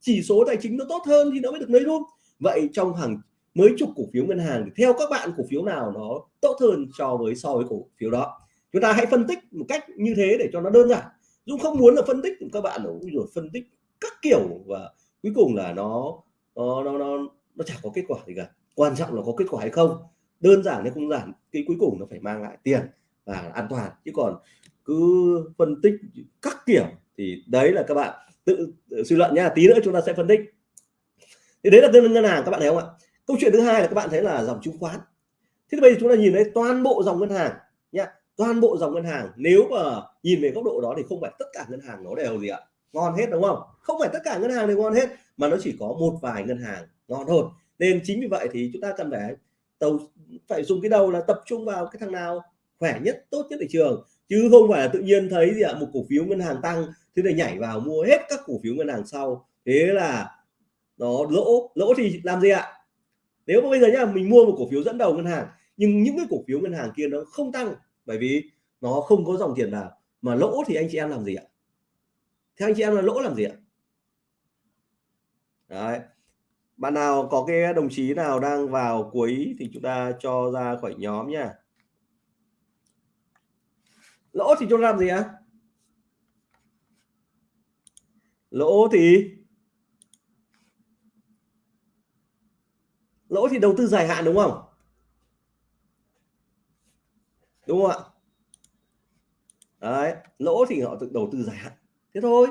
Chỉ số tài chính nó tốt hơn thì nó mới được nới room vậy trong hàng mấy chục cổ phiếu ngân hàng thì theo các bạn cổ phiếu nào nó tốt hơn so với so với cổ phiếu đó? Chúng ta hãy phân tích một cách như thế để cho nó đơn giản. Dung không muốn là phân tích các bạn rồi phân tích các kiểu và cuối cùng là nó nó nó nó, nó chẳng có kết quả gì cả quan trọng là có kết quả hay không. Đơn giản hay không giản cái cuối cùng nó phải mang lại tiền và an toàn. Chứ còn cứ phân tích các kiểu thì đấy là các bạn tự, tự suy luận nhá tí nữa chúng ta sẽ phân tích. Thì đấy là ngân ngân hàng các bạn thấy không ạ? Câu chuyện thứ hai là các bạn thấy là dòng chứng khoán. Thế thì bây giờ chúng ta nhìn thấy toàn bộ dòng ngân hàng nhá toàn bộ dòng ngân hàng. Nếu mà nhìn về góc độ đó thì không phải tất cả ngân hàng nó đều gì ạ? Ngon hết đúng không? Không phải tất cả ngân hàng đều ngon hết mà nó chỉ có một vài ngân hàng ngon thôi nên chính vì vậy thì chúng ta cần phải tàu, phải dùng cái đầu là tập trung vào cái thằng nào khỏe nhất, tốt nhất thị trường. Chứ không phải là tự nhiên thấy gì ạ, một cổ phiếu ngân hàng tăng, thế này nhảy vào mua hết các cổ phiếu ngân hàng sau. Thế là nó lỗ lỗ thì làm gì ạ? Nếu mà bây giờ nhá, mình mua một cổ phiếu dẫn đầu ngân hàng, nhưng những cái cổ phiếu ngân hàng kia nó không tăng, bởi vì nó không có dòng tiền nào mà lỗ thì anh chị em làm gì ạ? Theo anh chị em là lỗ làm gì ạ? Đấy bạn nào có cái đồng chí nào đang vào cuối thì chúng ta cho ra khỏi nhóm nha. Lỗ thì cho làm gì ạ? Lỗ thì lỗ thì đầu tư dài hạn đúng không? Đúng không ạ? Đấy, lỗ thì họ tự đầu tư dài hạn. Thế thôi.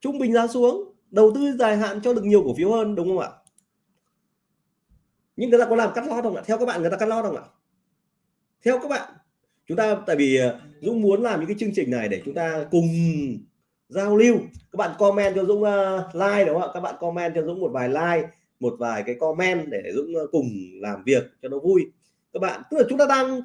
Trung bình ra xuống đầu tư dài hạn cho được nhiều cổ phiếu hơn đúng không ạ? Nhưng người ta có làm cắt lót không ạ? Theo các bạn người ta cắt lót không ạ? Theo các bạn chúng ta tại vì ờ, Dũng muốn làm những cái chương trình này để chúng ta cùng giao lưu. Các bạn comment cho Dũng uh, like đúng không ạ? Các bạn comment cho Dũng một vài like một vài cái comment để Dũng uh, cùng làm việc cho nó vui. Các bạn tức là chúng ta đang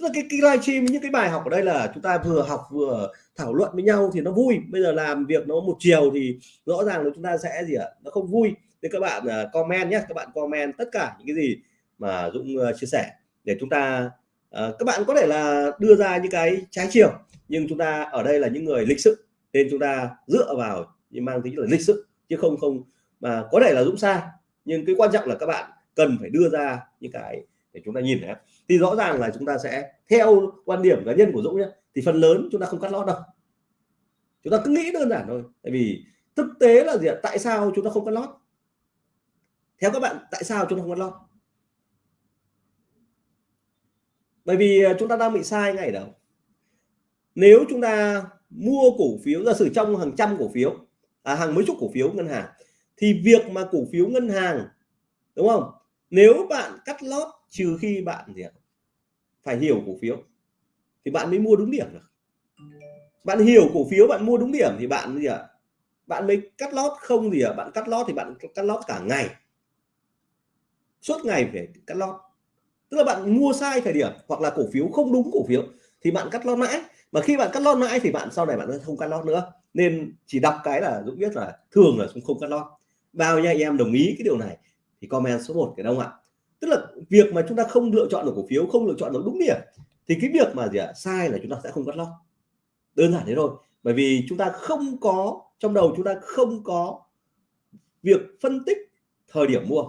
tức là cái, cái livestream những cái bài học ở đây là chúng ta vừa học vừa thảo luận với nhau thì nó vui. Bây giờ làm việc nó một chiều thì rõ ràng là chúng ta sẽ gì ạ? Nó không vui. Thì các bạn uh, comment nhé các bạn comment tất cả những cái gì mà Dũng uh, chia sẻ để chúng ta uh, các bạn có thể là đưa ra những cái trái chiều. Nhưng chúng ta ở đây là những người lịch sự. Nên chúng ta dựa vào nhưng mang tính là lịch sự chứ không không mà có thể là Dũng sai. Nhưng cái quan trọng là các bạn cần phải đưa ra những cái để chúng ta nhìn thấy thì rõ ràng là chúng ta sẽ theo quan điểm cá nhân của Dũng nhé thì phần lớn chúng ta không cắt lót đâu. Chúng ta cứ nghĩ đơn giản thôi. Tại vì thực tế là gì ạ? Tại sao chúng ta không cắt lót? Theo các bạn tại sao chúng ta không cắt lót? Bởi vì à, chúng ta đang bị sai ngay đâu? Nếu chúng ta mua cổ phiếu giả sử trong hàng trăm cổ phiếu à, hàng mấy chục cổ phiếu ngân hàng thì việc mà cổ phiếu ngân hàng đúng không? Nếu bạn cắt lót trừ khi bạn gì ạ? Phải hiểu cổ phiếu. Thì bạn mới mua đúng điểm được. Bạn hiểu cổ phiếu, bạn mua đúng điểm thì bạn gì ạ? Bạn mới cắt lót không gì ạ? Bạn cắt lót thì bạn cắt lót cả ngày. Suốt ngày phải cắt lót. Tức là bạn mua sai thời điểm hoặc là cổ phiếu không đúng cổ phiếu thì bạn cắt lót mãi. Mà khi bạn cắt lót mãi thì bạn sau này bạn không cắt lót nữa. Nên chỉ đọc cái là Dũng biết là thường là không cắt lót. Bao nhiêu anh em đồng ý cái điều này thì comment số 1 cái đông ạ? Tức là việc mà chúng ta không lựa chọn được cổ phiếu, không lựa chọn được đúng điểm, thì cái việc mà gì ạ? Sai là chúng ta sẽ không cắt lót. Đơn giản thế thôi. Bởi vì chúng ta không có, trong đầu chúng ta không có việc phân tích thời điểm mua.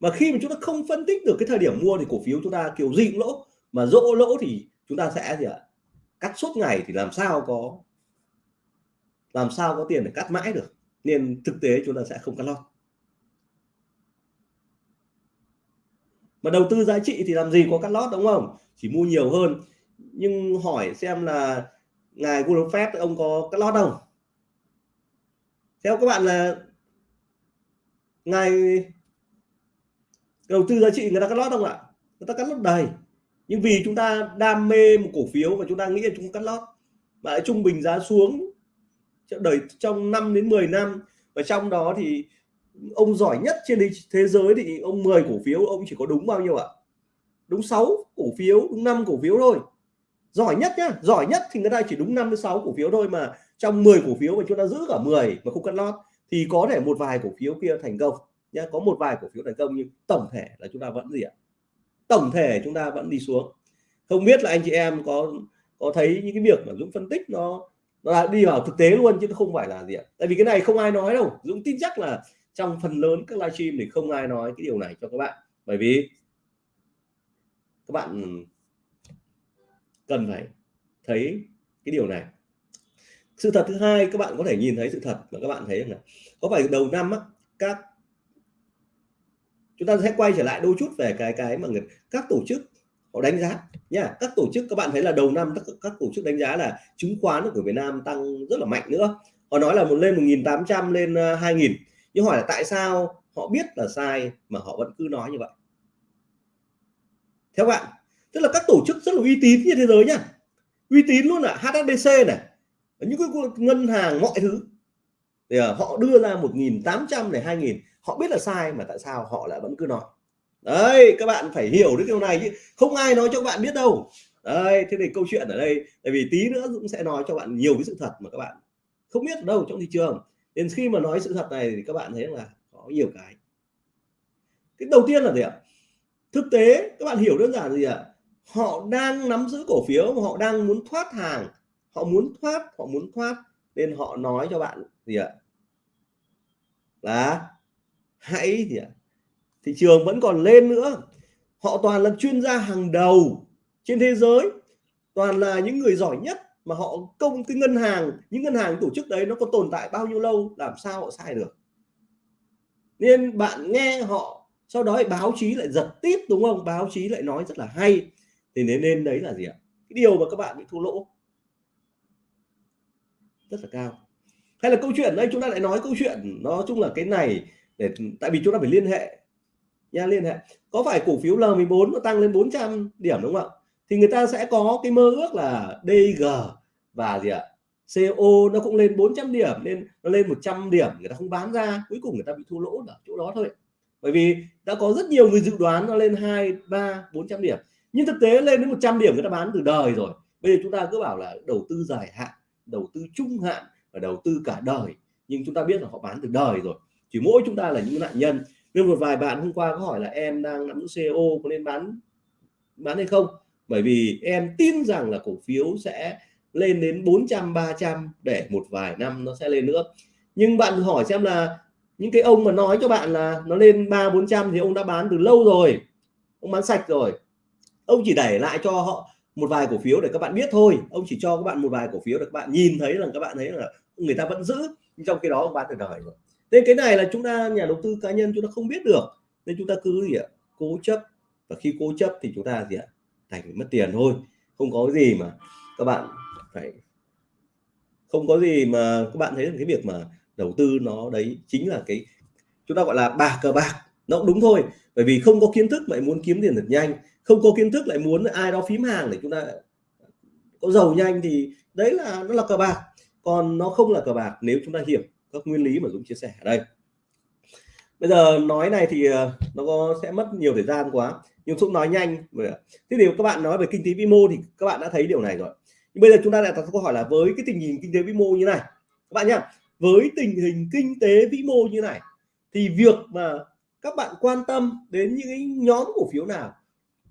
Mà khi mà chúng ta không phân tích được cái thời điểm mua thì cổ phiếu chúng ta kiểu gì cũng lỗ. Mà dỗ lỗ thì chúng ta sẽ gì ạ? Cắt suốt ngày thì làm sao có, làm sao có tiền để cắt mãi được. Nên thực tế chúng ta sẽ không cắt lót. Mà đầu tư giá trị thì làm gì có cắt lót, đúng không? Chỉ mua nhiều hơn. Nhưng hỏi xem là ngài Warren Buffett ông có cắt lót không? Theo các bạn là ngài đầu tư giá trị người ta cắt lót không ạ? Người ta cắt lót đầy. Nhưng vì chúng ta đam mê một cổ phiếu và chúng ta nghĩ là chúng cắt lót, mà lại trung bình giá xuống đời, trong 5 đến 10 năm, và trong đó thì ông giỏi nhất trên thế giới thì ông 10 cổ phiếu, ông chỉ có đúng bao nhiêu ạ? Đúng 6 cổ phiếu, đúng 5 cổ phiếu thôi. Giỏi nhất nhá, giỏi nhất thì người ta chỉ đúng 5 đến 6 cổ phiếu thôi mà trong 10 cổ phiếu mà chúng ta giữ cả 10 mà không cắt lót thì có thể một vài cổ phiếu kia thành công nhá. Có một vài cổ phiếu thành công nhưng tổng thể là chúng ta vẫn gì ạ? Tổng thể chúng ta vẫn đi xuống. Không biết là anh chị em có có thấy những cái việc mà Dũng phân tích nó nó là đi vào thực tế luôn chứ không phải là gì ạ? Tại vì cái này không ai nói đâu. Dũng tin chắc là trong phần lớn các livestream thì không ai nói cái điều này cho các bạn. Bởi vì các bạn cần phải thấy cái điều này. Sự thật thứ hai các bạn có thể nhìn thấy sự thật mà các bạn thấy là có phải đầu năm á, các chúng ta sẽ quay trở lại đôi chút về cái cái mà người các tổ chức họ đánh giá nha. Các tổ chức các bạn thấy là đầu năm các, các tổ chức đánh giá là chứng khoán của Việt Nam tăng rất là mạnh nữa. Họ nói là một lên 1.800 lên ờ, 2.000 nhưng hỏi là tại sao họ biết là sai mà họ vẫn cứ nói như vậy? Theo bạn, tức là các tổ chức rất là uy tín trên thế giới nhá. Uy tín luôn là HSBC này, những cái ngân hàng mọi thứ. Thì à, họ đưa ra 1.800 này 2.000 họ biết là sai mà tại sao họ lại vẫn cứ nói. Đấy, các bạn phải hiểu đến điều này chứ. Không ai nói cho các bạn biết đâu. Đây thế thì câu chuyện ở đây, tại vì tí nữa Dũng sẽ nói cho bạn nhiều cái sự thật mà các bạn không biết ở đâu trong thị trường nên khi mà nói sự thật này thì các bạn thấy là có nhiều cái. Cái đầu tiên là gì ạ? Thực tế, các bạn hiểu đơn giản gì ạ? Họ đang nắm giữ cổ phiếu mà họ đang muốn thoát hàng. Họ muốn thoát, họ muốn thoát. Nên họ nói cho bạn gì ạ? Là hãy gì ạ? Thị trường vẫn còn lên nữa. Họ toàn là chuyên gia hàng đầu trên thế giới. Toàn là những người giỏi nhất mà họ công cái ngân hàng, những ngân hàng tổ chức đấy nó có tồn tại bao nhiêu lâu, làm sao họ sai được. Nên bạn nghe họ, sau đó báo chí lại giật tiếp, đúng không? Báo chí lại nói rất là hay. Thì nên nên đấy là gì ạ? Cái điều mà các bạn bị thua lỗ. Rất là cao. Hay là câu chuyện, đây chúng ta lại nói câu chuyện, nó chung là cái này, để, tại vì chúng ta phải liên hệ. Nha, liên hệ. Có phải cổ phiếu L14 nó tăng lên 400 điểm đúng không ạ? Thì người ta sẽ có cái mơ ước là DG và gì ạ? CO nó cũng lên 400 điểm nên nó lên 100 điểm, người ta không bán ra, cuối cùng người ta bị thua lỗ ở chỗ đó thôi. Bởi vì đã có rất nhiều người dự đoán nó lên 2 3 400 điểm, nhưng thực tế lên đến 100 điểm người ta bán từ đời rồi. Bây giờ chúng ta cứ bảo là đầu tư dài hạn, đầu tư trung hạn và đầu tư cả đời, nhưng chúng ta biết là họ bán từ đời rồi. Chỉ mỗi chúng ta là những nạn nhân. Nên một vài bạn hôm qua có hỏi là em đang nắm giữ CO có nên bán bán hay không? Bởi vì em tin rằng là cổ phiếu sẽ lên đến 400 300 để một vài năm nó sẽ lên nữa. Nhưng bạn hỏi xem là những cái ông mà nói cho bạn là nó lên 3 400 thì ông đã bán từ lâu rồi, ông bán sạch rồi. Ông chỉ đẩy lại cho họ một vài cổ phiếu để các bạn biết thôi. Ông chỉ cho các bạn một vài cổ phiếu để các bạn nhìn thấy là các bạn thấy là người ta vẫn giữ. Nhưng trong khi đó ông bán từ đời rồi. Nên cái này là chúng ta, nhà đầu tư cá nhân chúng ta không biết được. Nên chúng ta cứ gì ạ? Cố chấp. Và khi cố chấp thì chúng ta gì ạ? Thành mất tiền thôi. Không có gì mà các bạn phải, không có gì mà các bạn thấy là cái việc mà đầu tư nó đấy chính là cái, chúng ta gọi là bạc cờ bạc. Nó cũng đúng thôi, bởi vì không có kiến thức lại muốn kiếm tiền thật nhanh. Không có kiến thức lại muốn ai đó phím hàng để chúng ta có giàu nhanh thì đấy là, nó là cờ bạc. Còn nó không là cờ bạc nếu chúng ta hiểu các nguyên lý mà Dũng chia sẻ ở đây bây giờ nói này thì ờ, nó có, sẽ mất nhiều thời gian quá. Nhưng Dũng nói nhanh. Thế thì các bạn nói về kinh tế vĩ mô thì các bạn đã thấy điều này rồi. Nhưng bây giờ chúng ta lại đặt câu hỏi là với cái tình hình kinh tế vĩ mô như này. Các bạn nhá, với tình hình kinh tế vĩ mô như này, thì việc mà các bạn quan tâm đến những cái nhóm cổ phiếu nào,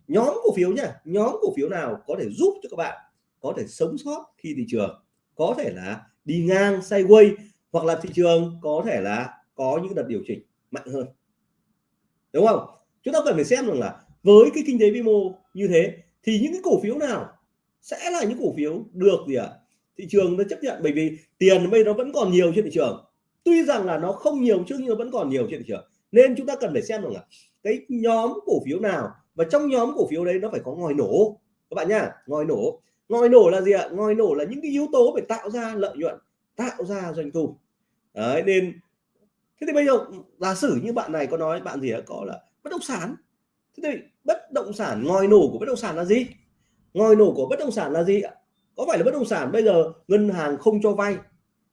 nhóm cổ phiếu nhá, nhóm cổ phiếu nào có thể giúp cho các bạn có thể sống sót khi thị trường có thể là đi ngang, sideways hoặc là thị trường có thể là có những đợt điều chỉnh? Mạnh hơn. Đúng không? Chúng ta cần phải xem rằng là với cái kinh tế vĩ mô như thế, thì những cái cổ phiếu nào sẽ là những cổ phiếu được gì ạ? À? thị trường nó chấp nhận, bởi vì tiền bây giờ nó vẫn còn nhiều trên thị trường. Tuy rằng là nó không nhiều chứ nhưng nó vẫn còn nhiều trên thị trường. Nên chúng ta cần phải xem rằng là cái nhóm cổ phiếu nào, và trong nhóm cổ phiếu đấy nó phải có ngòi nổ. Các bạn nhá, ngòi nổ. Ngòi nổ là gì ạ? Ngòi nổ là những cái yếu tố để tạo ra lợi nhuận, tạo ra doanh thu. Đấy, nên thế thì bây giờ giả sử như bạn này có nói bạn gì đã có là bất động sản. Thế thì bất động sản ngòi nổ của bất động sản là gì? Ngòi nổ của bất động sản là gì ạ? Có phải là bất động sản bây giờ ngân hàng không cho vay?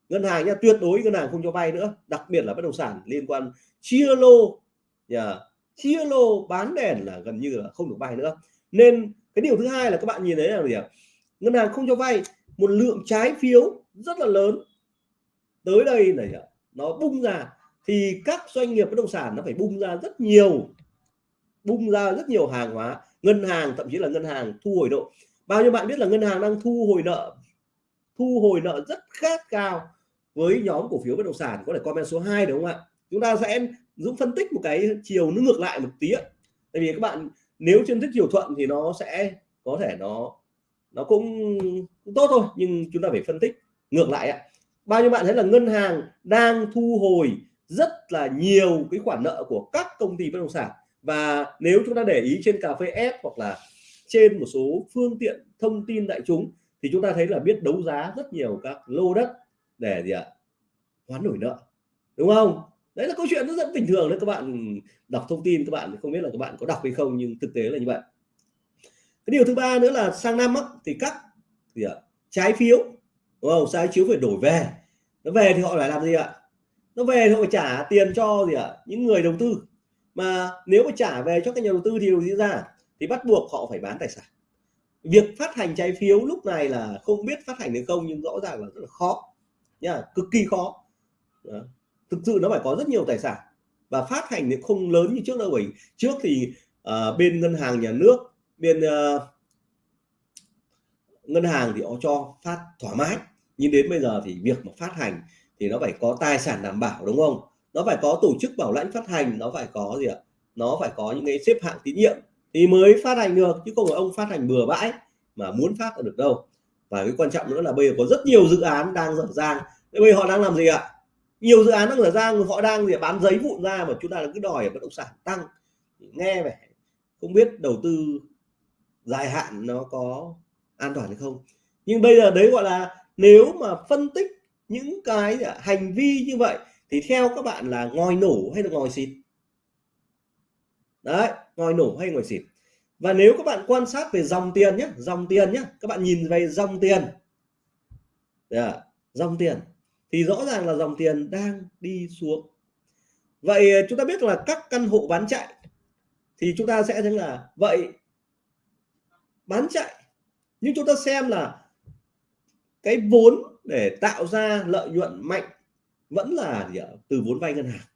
Ngân hàng nha tuyệt đối ngân hàng không cho vay nữa. Đặc biệt là bất động sản liên quan chia lô. Yeah, chia lô bán đèn là gần như là không được vay nữa. Nên cái điều thứ hai là các bạn nhìn thấy là gì ạ? Ngân hàng không cho vay một lượng trái phiếu rất là lớn. Tới đây này nó bung ra thì các doanh nghiệp bất động sản nó phải bung ra rất nhiều bung ra rất nhiều hàng hóa. Ngân hàng thậm chí là ngân hàng thu hồi nợ. Bao nhiêu bạn biết là ngân hàng đang thu hồi nợ thu hồi nợ rất khát cao với nhóm cổ phiếu bất động sản có thể comment số 2 đúng không ạ? Chúng ta sẽ dũng phân tích một cái chiều nó ngược lại một tí ạ. Tại vì các bạn nếu trên tích chiều thuận thì nó sẽ có thể nó nó cũng, cũng tốt thôi nhưng chúng ta phải phân tích ngược lại ạ. Bao nhiêu bạn thấy là ngân hàng đang thu hồi rất là nhiều cái khoản nợ của các công ty bất động sản. Và nếu chúng ta để ý trên cà phê F hoặc là trên một số phương tiện thông tin đại chúng thì chúng ta thấy là biết đấu giá rất nhiều các lô đất để gì ạ? Hoán đổi nợ đúng không? Đấy là câu chuyện rất rất bình thường đấy các bạn đọc thông tin các bạn không biết là các bạn có đọc hay không nhưng thực tế là như vậy. Cái điều thứ ba nữa là sang năm á, thì các gì ạ? Trái phiếu đúng không? Trái phiếu phải đổi về. Nó về thì họ lại làm gì ạ? Nó về thì họ phải trả tiền cho gì ạ? Những người đầu tư. Mà nếu mà trả về cho các nhà đầu tư thì điều diễn ra thì bắt buộc họ phải bán tài sản. Việc phát hành trái phiếu lúc này là không biết phát hành được không nhưng rõ ràng là rất là khó nha cực kỳ khó. Đó. thực sự nó phải có rất nhiều tài sản và phát hành thì không lớn như trước đâu bởi trước thì uh, bên ngân hàng nhà nước bên uh, ngân hàng thì họ cho phát thoải mái. Nhưng đến bây giờ thì việc mà phát hành thì nó phải có tài sản đảm bảo, đúng không? Nó phải có tổ chức bảo lãnh phát hành, nó phải có gì ạ? Nó phải có những cái xếp hạng tín nhiệm thì mới phát hành được, chứ không phải ông phát hành bừa bãi mà muốn phát được đâu. Và cái quan trọng nữa là bây giờ có rất nhiều dự án đang dở dang. Bây giờ họ đang làm gì ạ? Nhiều dự án đang dở dang, họ đang gì bán giấy vụn ra mà chúng ta cứ đòi bất động sản tăng. Nghe vẻ không biết đầu tư dài hạn nó có an toàn hay không. Nhưng bây giờ đấy gọi là nếu mà phân tích những cái hành vi như vậy thì theo các bạn là ngòi nổ hay là ngòi xịt? Đấy ngòi nổ hay ngòi xịt? Và nếu các bạn quan sát về dòng tiền nhé dòng tiền nhé các bạn nhìn về dòng tiền. Yeah, dòng tiền. Thì rõ ràng là dòng tiền đang đi xuống. Vậy chúng ta biết là các căn hộ bán chạy thì chúng ta sẽ thấy là vậy bán chạy. Nhưng chúng ta xem là cái vốn để tạo ra lợi nhuận mạnh vẫn là gì ạ? từ vốn vay ngân hàng.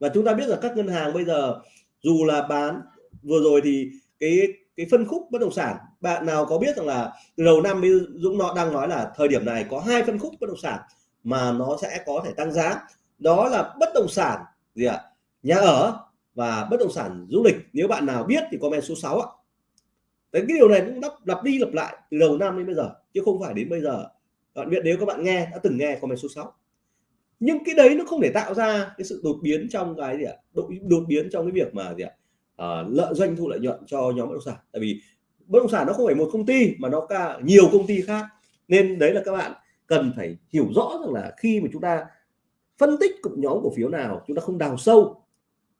Và chúng ta biết là các ngân hàng bây giờ dù là bán, vừa rồi thì cái cái phân khúc bất động sản, bạn nào có biết rằng là từ đầu năm Dũng nó đang nói là thời điểm này có hai phân khúc bất động sản mà nó sẽ có thể tăng giá. Đó là bất động sản gì ạ? Nhà ở và bất động sản du lịch. Nếu bạn nào biết thì comment số 6 ạ. Đấy, cái điều này cũng lặp, lặp đi lặp lại từ đầu năm đến bây giờ chứ không phải đến bây giờ. Bạn biết nếu các bạn nghe đã từng nghe comment số 6 nhưng cái đấy nó không thể tạo ra cái sự đột biến trong cái gì ạ? Đột, đột biến trong cái việc mà gì ạ? À, lợi doanh thu lợi nhuận cho nhóm bất động sản. Tại vì bất động sản nó không phải một công ty mà nó cả nhiều công ty khác. Nên đấy là các bạn cần phải hiểu rõ rằng là khi mà chúng ta phân tích cụm nhóm cổ phiếu nào chúng ta không đào sâu.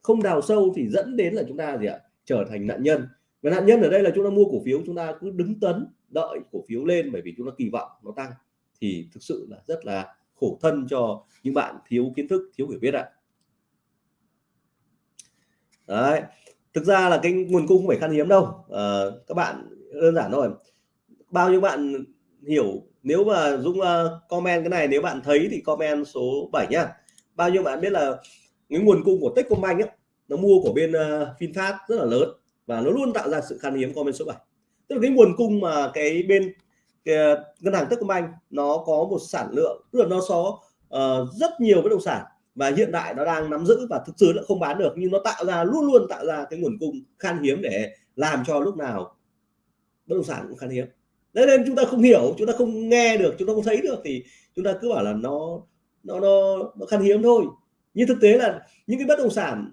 Không đào sâu thì dẫn đến là chúng ta gì ạ? Trở thành nạn nhân và nạn nhân ở đây là chúng ta mua cổ phiếu chúng ta cứ đứng tấn đợi cổ phiếu lên bởi vì chúng ta kỳ vọng nó tăng. Thì thực sự là rất là khổ thân cho những bạn thiếu kiến thức thiếu hiểu biết ạ. Đấy thực ra là cái nguồn cung không phải khan hiếm đâu. À, các bạn đơn giản thôi. Bao nhiêu bạn hiểu nếu mà Dũng uh, comment cái này nếu bạn thấy thì comment số 7 nhá. Bao nhiêu bạn biết là cái nguồn cung của Techcombank ấy, nó mua của bên uh, VinFast rất là lớn và nó luôn tạo ra sự khan hiếm comment số 7 tức là cái nguồn cung mà cái bên cái ờ, ngân hàng Techcombank nó có một sản lượng tức là nó có uh, ờ, rất nhiều bất động sản. Và hiện tại nó đang nắm giữ và thực sự nó không bán được nhưng nó tạo ra luôn luôn tạo ra cái nguồn cung khan hiếm để làm cho lúc nào bất động sản cũng khan hiếm. Đấy nên chúng ta không hiểu chúng ta không nghe được chúng ta không thấy được thì chúng ta cứ bảo là nó nó nó, nó khan hiếm thôi. Nhưng thực tế là những cái bất động sản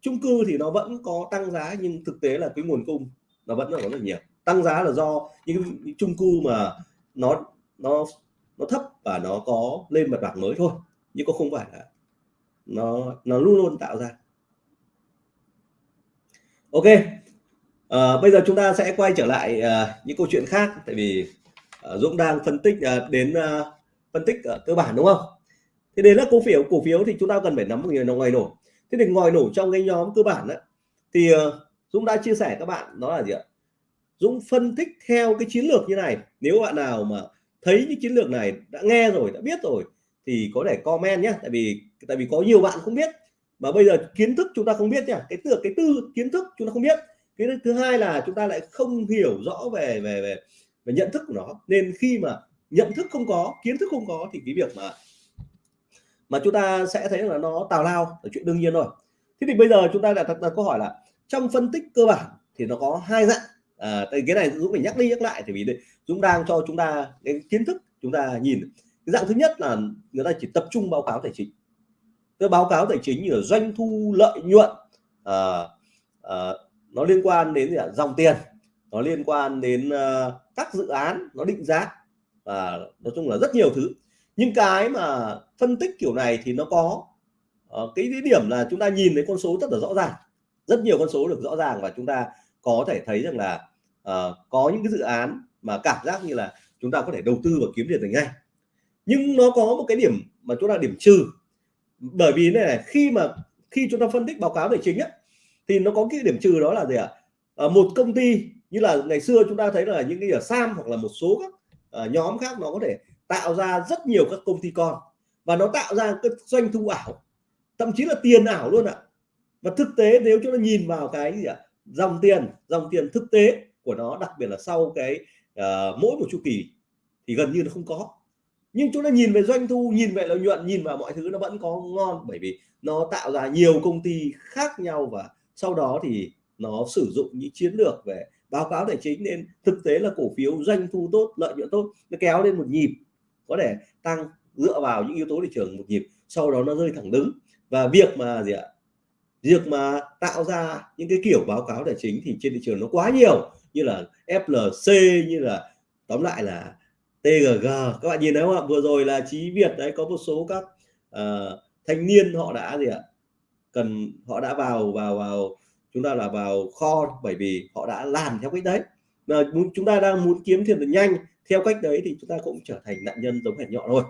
chung cư thì nó vẫn có tăng giá nhưng thực tế là cái nguồn cung nó vẫn là rất là nhiều. Tăng giá là do những chung cư mà nó nó nó thấp và nó có lên mặt bằng mới thôi nhưng có không phải là nó nó luôn luôn tạo ra. Ok à, bây giờ chúng ta sẽ quay trở lại à, những câu chuyện khác tại vì à, Dũng đang phân tích à, đến à, phân tích à, cơ bản đúng không? Thì đến là cổ phiếu cổ phiếu thì chúng ta cần phải nắm một người nó ngoài nổi thế thì ngồi nổ trong cái nhóm cơ bản đó thì ờ, Dũng đã chia sẻ các bạn đó là gì ạ? Dũng phân tích theo cái chiến lược như này nếu bạn nào mà thấy những chiến lược này đã nghe rồi đã biết rồi thì có thể comment nhé tại vì tại vì có nhiều bạn không biết. Mà bây giờ kiến thức chúng ta không biết nhá cái từ cái tư kiến thức chúng ta không biết. Cái thứ hai là chúng ta lại không hiểu rõ về về về, về nhận thức của nó. Nên khi mà nhận thức không có kiến thức không có thì cái việc mà mà chúng ta sẽ thấy là nó tào lao là chuyện đương nhiên rồi. Thế thì bây giờ chúng ta đặt, đặt câu hỏi là trong phân tích cơ bản thì nó có hai dạng. À, cái này Dũng phải nhắc đi nhắc lại thì vì Dũng đang cho chúng ta cái kiến thức chúng ta nhìn. Cái dạng thứ nhất là người ta chỉ tập trung báo cáo tài chính. Cái báo cáo tài chính như là doanh thu lợi nhuận à, à, nó liên quan đến là dòng tiền nó liên quan đến uh, các dự án nó định giá. Và nói chung là rất nhiều thứ nhưng cái mà phân tích kiểu này thì nó có uh, cái điểm là chúng ta nhìn thấy con số rất là rõ ràng rất nhiều con số được rõ ràng và chúng ta có thể thấy rằng là uh, có những cái dự án mà cảm giác như là chúng ta có thể đầu tư và kiếm tiền được ngay. Nhưng nó có một cái điểm mà chúng ta điểm trừ bởi vì này, này khi mà khi chúng ta phân tích báo cáo tài chính ấy, thì nó có cái điểm trừ đó là gì ạ? À, một công ty như là ngày xưa chúng ta thấy là những cái ở sam hoặc là một số các uh, nhóm khác nó có thể tạo ra rất nhiều các công ty con và nó tạo ra cái doanh thu ảo thậm chí là tiền ảo luôn ạ. Và thực tế nếu chúng ta nhìn vào cái gì ạ? Dòng tiền dòng tiền thực tế của nó đặc biệt là sau cái uh, mỗi một chu kỳ thì gần như nó không có. Nhưng chúng ta nhìn về doanh thu nhìn về lợi nhuận nhìn vào mọi thứ nó vẫn có ngon bởi vì nó tạo ra nhiều công ty khác nhau và sau đó thì nó sử dụng những chiến lược về báo cáo tài chính nên thực tế là cổ phiếu doanh thu tốt lợi nhuận tốt nó kéo lên một nhịp có thể tăng dựa vào những yếu tố thị trường một nhịp sau đó nó rơi thẳng đứng. Và việc mà gì ạ? Việc mà tạo ra những cái kiểu báo cáo tài chính thì trên thị trường nó quá nhiều như là FLC như là tóm lại là TGG các bạn nhìn thấy không ạ? Vừa rồi là Chí Việt đấy có một số các uh, thanh niên họ đã gì ạ? Cần họ đã vào vào vào chúng ta là vào kho bởi vì họ đã làm theo cách đấy. Mà chúng ta đang muốn kiếm tiền được nhanh theo cách đấy thì chúng ta cũng trở thành nạn nhân giống hệt nhọ thôi.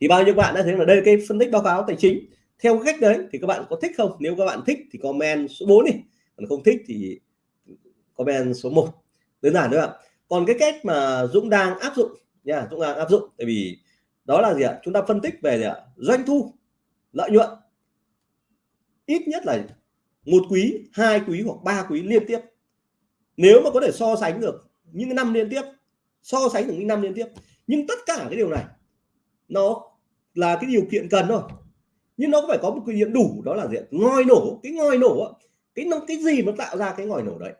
Thì bao nhiêu bạn đã thấy là đây cái phân tích báo cáo tài chính. Theo cách đấy thì các bạn có thích không? Nếu các bạn thích thì comment số 4 đi. Còn không thích thì comment số 1 đơn giản thôi ạ. Còn cái cách mà Dũng đang áp dụng nha, Dũng đang áp dụng, tại vì đó là gì ạ? Chúng ta phân tích về gì ạ? Doanh thu, lợi nhuận. Ít nhất là một quý, hai quý hoặc ba quý liên tiếp. Nếu mà có thể so sánh được những năm liên tiếp so sánh được những năm liên tiếp. Nhưng tất cả cái điều này, nó là cái điều kiện cần thôi. Nhưng nó phải có một cái điểm đủ, đó là gì ngòi nổ, cái ngòi nổ cái nó, cái gì nó tạo ra cái ngòi nổ đấy?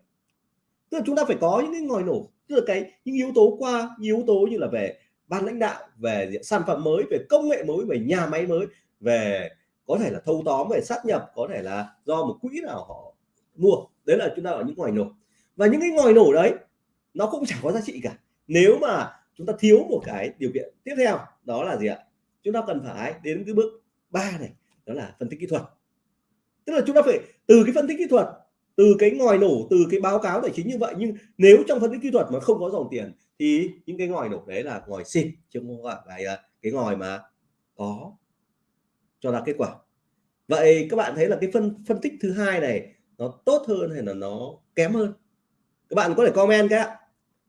Tức là chúng ta phải có những cái ngòi nổ, tức là cái, những yếu tố qua, yếu tố như là về ban lãnh đạo, về sản phẩm mới, về công nghệ mới, về nhà máy mới, về có thể là thâu tóm, về sát nhập, có thể là do một quỹ nào họ mua. Đấy là chúng ta ở những ngòi nổ. Và những cái ngòi nổ đấy, nó cũng chẳng có giá trị cả nếu mà chúng ta thiếu một cái điều kiện tiếp theo, đó là gì ạ? Chúng ta cần phải đến cái bước ba này, đó là phân tích kỹ thuật. Tức là chúng ta phải từ cái phân tích kỹ thuật, từ cái ngòi nổ, từ cái báo cáo tài chính như vậy, nhưng nếu trong phân tích kỹ thuật mà không có dòng tiền thì những cái ngòi nổ đấy là ngòi xịt chứ không phải là cái ngòi mà có cho ra kết quả. Vậy các bạn thấy là cái phân phân tích thứ hai này nó tốt hơn hay là nó kém hơn? Các bạn có thể comment cái ạ.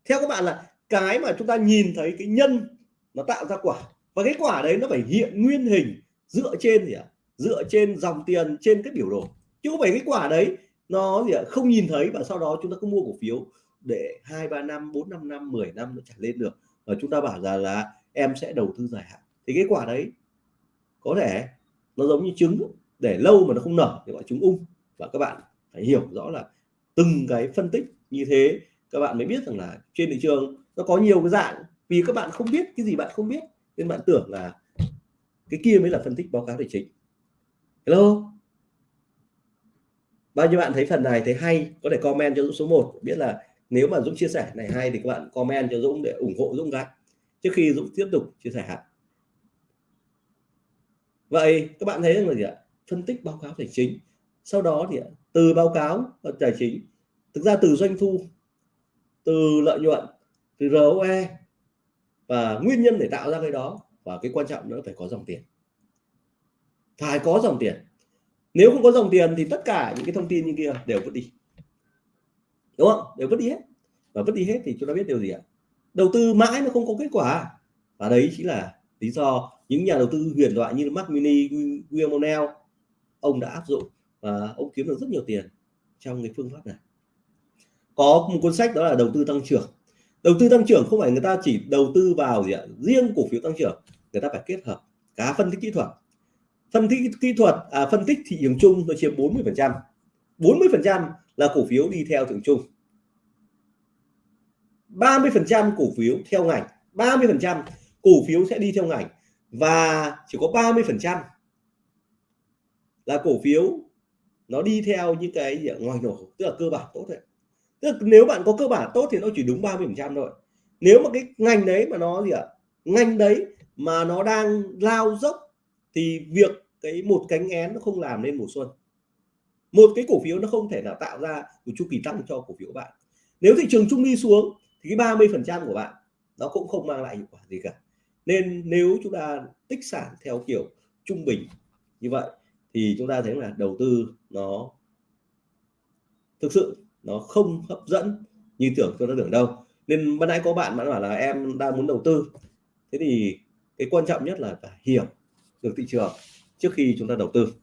Theo các bạn là cái mà chúng ta nhìn thấy cái nhân nó tạo ra quả. Và cái quả đấy nó phải hiện nguyên hình dựa trên gì ạ? Dựa trên dòng tiền, trên cái biểu đồ. Chứ không phải cái quả đấy nó gì ạ? Không nhìn thấy và sau đó chúng ta cứ mua cổ phiếu để hai, ba năm, bốn, năm năm 10 năm nó trả lên được. Và chúng ta bảo rằng là em sẽ đầu tư dài hạn. Thì cái quả đấy có thể nó giống như trứng để lâu mà nó không nở thì gọi trứng ung. Và các bạn phải hiểu rõ là từng cái phân tích như thế, các bạn mới biết rằng là trên thị trường nó có nhiều cái dạng. Vì các bạn không biết cái gì bạn không biết, nên bạn tưởng là cái kia mới là phân tích báo cáo tài chính. Hello? Bao nhiêu bạn thấy phần này thấy hay, có thể comment cho Dũng số 1 biết là nếu mà Dũng chia sẻ này hay thì các bạn comment cho Dũng để ủng hộ Dũng cái. Trước khi Dũng tiếp tục chia sẻ vậy các bạn thấy là gì ạ? Phân tích báo cáo tài chính. Sau đó thì từ báo cáo tài chính, thực ra từ doanh thu, từ lợi nhuận thì ROE và nguyên nhân để tạo ra cái đó và cái quan trọng nữa phải có dòng tiền. Phải có dòng tiền. Nếu không có dòng tiền thì tất cả những cái thông tin như kia đều vứt đi. Đúng không? Đều vứt đi hết. Và vứt đi hết thì chúng ta biết điều gì ạ? Đầu tư mãi nó không có kết quả. Và đấy chính là lý do những nhà đầu tư huyền thoại như Mark Mini, William O'Neill ông đã áp dụng và ông kiếm được rất nhiều tiền trong cái phương pháp này. Có một cuốn sách đó là đầu tư tăng trưởng đầu tư tăng trưởng không phải người ta chỉ đầu tư vào gì ạ? Riêng cổ phiếu tăng trưởng người ta phải kết hợp cả phân tích kỹ thuật. Phân tích kỹ thuật à, phân tích thị trường chung nó chiếm 40 phần trăm. 40 phần trăm là cổ phiếu đi theo thị trường chung. 30 phần trăm cổ phiếu theo ngành 30 phần trăm cổ phiếu sẽ đi theo ngành và chỉ có 30 phần trăm là cổ phiếu nó đi theo những cái gì ngoài nổ tức là cơ bản tốt thôi tức nếu bạn có cơ bản tốt thì nó chỉ đúng 30 phần trăm thôi. Nếu mà cái ngành đấy mà nó gì ạ? Ngành đấy mà nó đang lao dốc thì việc cái một cánh én nó không làm nên mùa xuân. Một cái cổ phiếu nó không thể nào tạo ra một chu kỳ tăng cho cổ phiếu của bạn. Nếu thị trường chung đi xuống thì cái 30 phần trăm của bạn nó cũng không mang lại hiệu quả gì cả. Nên nếu chúng ta tích sản theo kiểu trung bình như vậy thì chúng ta thấy là đầu tư nó thực sự nó không hấp dẫn như tưởng tôi đã tưởng đâu. Nên ban nãy có bạn bạn bảo là em đang muốn đầu tư. Thế thì cái quan trọng nhất là phải hiểu được thị trường trước khi chúng ta đầu tư.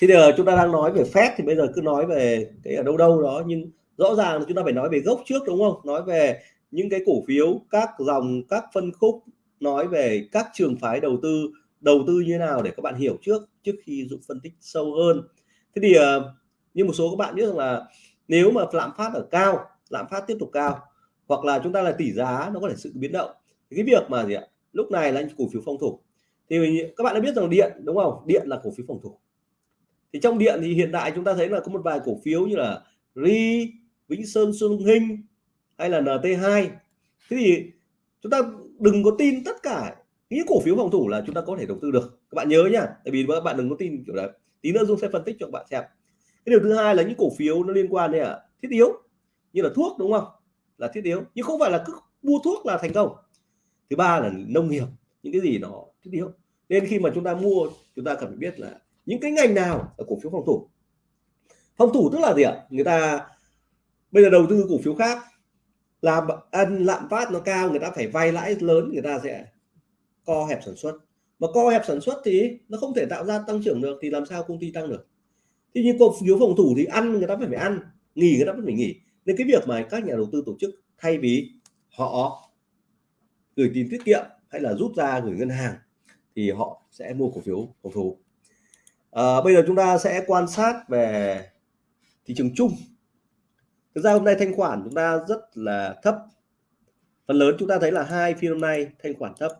Thì giờ chúng ta đang nói về phép thì bây giờ cứ nói về cái ở đâu đâu đó, nhưng rõ ràng là chúng ta phải nói về gốc trước đúng không? Nói về những cái cổ phiếu, các dòng, các phân khúc, nói về các trường phái đầu tư đầu tư như nào để các bạn hiểu trước trước khi dũng phân tích sâu hơn. Thế thì ờ, như một số các bạn biết rằng là nếu mà lạm phát ở cao, lạm phát tiếp tục cao, hoặc là chúng ta là tỷ giá, nó có thể sự biến động. Thì cái việc mà gì ạ? Lúc này là cổ phiếu phòng thủ. Thì các bạn đã biết rằng điện, đúng không? Điện là cổ phiếu phòng thủ. Thì trong điện thì hiện tại chúng ta thấy là có một vài cổ phiếu như là ri, vĩnh sơn xuân hinh hay là nt2 thế thì chúng ta đừng có tin tất cả những cổ phiếu phòng thủ là chúng ta có thể đầu tư được. Các bạn nhớ nhá, tại vì các bạn đừng có tin kiểu đấy. Tí nữa dung sẽ phân tích cho các bạn xem cái điều thứ hai là những cổ phiếu nó liên quan đến à, thiết yếu như là thuốc đúng không? Là thiết yếu. Nhưng không phải là cứ mua thuốc là thành công. Thứ ba là nông nghiệp những cái gì nó thiết yếu. Nên khi mà chúng ta mua chúng ta cần phải biết là những cái ngành nào là cổ phiếu phòng thủ. Phòng thủ tức là gì ạ? Người ta bây giờ đầu tư cổ phiếu khác làm ăn lạm phát nó cao người ta phải vay lãi lớn người ta sẽ co hẹp sản xuất. Mà co hẹp sản xuất thì nó không thể tạo ra tăng trưởng được thì làm sao công ty tăng được? Thế như cổ phiếu phòng thủ thì ăn người ta phải phải ăn nghỉ người ta vẫn phải nghỉ. Nên cái việc mà các nhà đầu tư tổ chức thay vì họ gửi tiền tiết kiệm hay là rút ra gửi ngân hàng thì họ sẽ mua cổ phiếu phòng thủ. À, bây giờ chúng ta sẽ quan sát về thị trường chung. Thực ra hôm nay thanh khoản chúng ta rất là thấp. Phần lớn chúng ta thấy là hai phiên hôm nay thanh khoản thấp.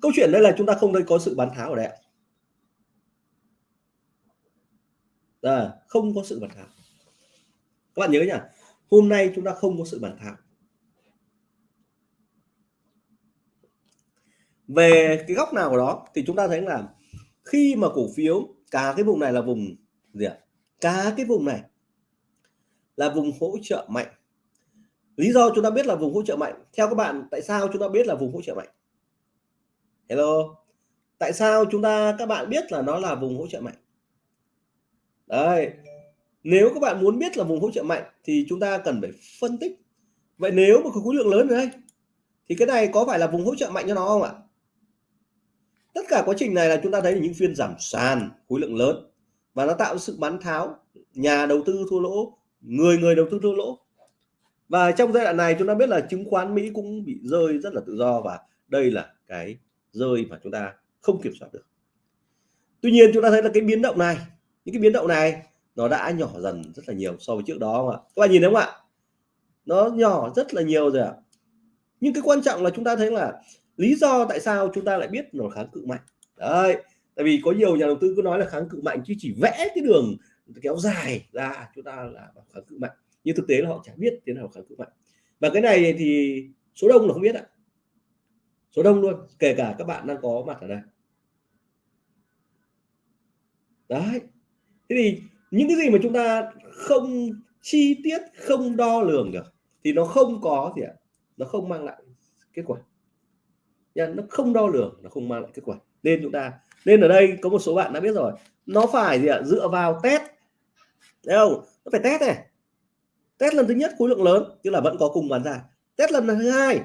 Câu chuyện đây là chúng ta không thấy có sự bán tháo ở đây ạ à, không có sự bàn thảo. Các bạn nhớ nhỉ hôm nay chúng ta không có sự bàn thảo. Về cái góc nào của đó thì chúng ta thấy là khi mà cổ phiếu cả cái vùng này là vùng gì ạ? Cả cái vùng này là vùng hỗ trợ mạnh. Lý do chúng ta biết là vùng hỗ trợ mạnh theo các bạn tại sao chúng ta biết là vùng hỗ trợ mạnh? Hello? Tại sao chúng ta các bạn biết là nó là vùng hỗ trợ mạnh? Đấy. Nếu các bạn muốn biết là vùng hỗ trợ mạnh thì chúng ta cần phải phân tích. Vậy nếu mà có khối lượng lớn ở đây thì cái này có phải là vùng hỗ trợ mạnh cho nó không ạ? Tất cả quá trình này là chúng ta thấy những phiên giảm sàn, khối lượng lớn. Và nó tạo sự bán tháo, nhà đầu tư thua lỗ, người người đầu tư thua lỗ. Và trong giai đoạn này chúng ta biết là chứng khoán Mỹ cũng bị rơi rất là tự do và đây là cái rơi mà chúng ta không kiểm soát được. Tuy nhiên chúng ta thấy là cái biến động này những cái biến động này nó đã nhỏ dần rất là nhiều so với trước đó không ạ? Các bạn nhìn thấy không ạ? Nó nhỏ rất là nhiều rồi ạ. Nhưng cái quan trọng là chúng ta thấy là lý do tại sao chúng ta lại biết nó kháng cự mạnh. Đấy, tại vì có nhiều nhà đầu tư cứ nói là kháng cự mạnh chứ chỉ vẽ cái đường kéo dài ra chúng ta là kháng cự mạnh. Nhưng thực tế là họ chẳng biết thế nào kháng cự mạnh. Và cái này thì số đông là không biết ạ. Số đông luôn, kể cả các bạn đang có mặt ở đây. Đấy thế thì những cái gì mà chúng ta không chi tiết, không đo lường được, thì nó không có gì ạ? Nó không mang lại kết quả. Nha, nó không đo lường, nó không mang lại kết quả. Nên chúng ta, nên ở đây có một số bạn đã biết rồi, nó phải gì ạ? Dựa vào test. Thấy không? Nó phải test này. Test lần thứ nhất khối lượng lớn, tức là vẫn có cùng bán ra. Test lần thứ hai,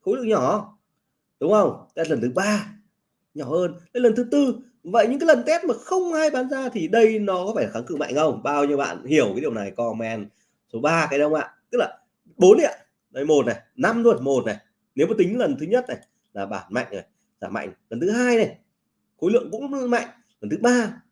khối lượng nhỏ, đúng không? Test lần thứ ba, nhỏ hơn. Đến lần thứ tư vậy những cái lần test mà không ai bán ra thì đây nó có phải kháng cự mạnh không? Bao nhiêu bạn hiểu cái điều này, comment số 3 cái đâu ạ? Tức là bốn ạ. Đây, một này, năm luôn, một này. Nếu mà tính lần thứ nhất này là bản mạnh này giảm mạnh. Lần thứ hai này, khối lượng cũng mạnh. Lần thứ ba,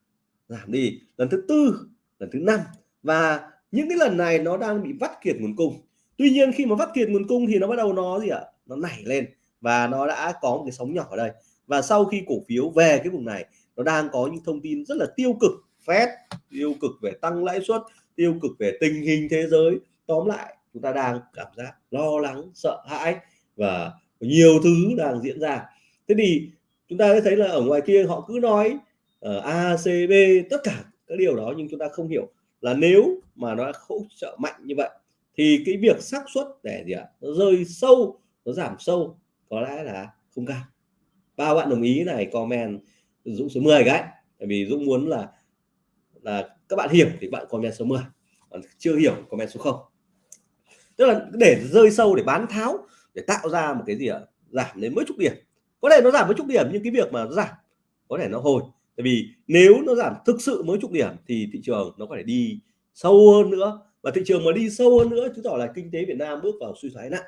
giảm đi. Lần thứ tư, lần thứ năm. Và những cái lần này nó đang bị vắt kiệt nguồn cung. Tuy nhiên khi mà vắt kiệt nguồn cung thì nó bắt đầu nó gì ạ? Nó nảy lên và nó đã có một cái sóng nhỏ ở đây. Và sau khi cổ phiếu về cái vùng này nó đang có những thông tin rất là tiêu cực Fed tiêu cực về tăng lãi suất tiêu cực về tình hình thế giới. Tóm lại chúng ta đang cảm giác lo lắng sợ hãi và nhiều thứ đang diễn ra. Thế thì chúng ta thấy là ở ngoài kia họ cứ nói ở ACB A, C, B tất cả các điều đó nhưng chúng ta không hiểu là nếu mà nó hỗ trợ mạnh như vậy thì cái việc xác suất để gì ạ? Nó rơi sâu nó giảm sâu có lẽ là không cao. Ba bạn đồng ý này comment Dũng số 10 cái. Tại vì Dũng muốn là là các bạn hiểu thì bạn comment số 10 còn chưa hiểu comment số 0 tức là để rơi sâu để bán tháo để tạo ra một cái gì ạ? Giảm đến mấy chục điểm. Có thể nó giảm mấy chục điểm nhưng cái việc mà nó giảm có thể nó hồi. Tại vì nếu nó giảm thực sự mấy chục điểm thì thị trường nó có thể đi sâu hơn nữa. Và thị trường mà đi sâu hơn nữa chứng tỏ là kinh tế Việt Nam bước vào suy thoái nặng.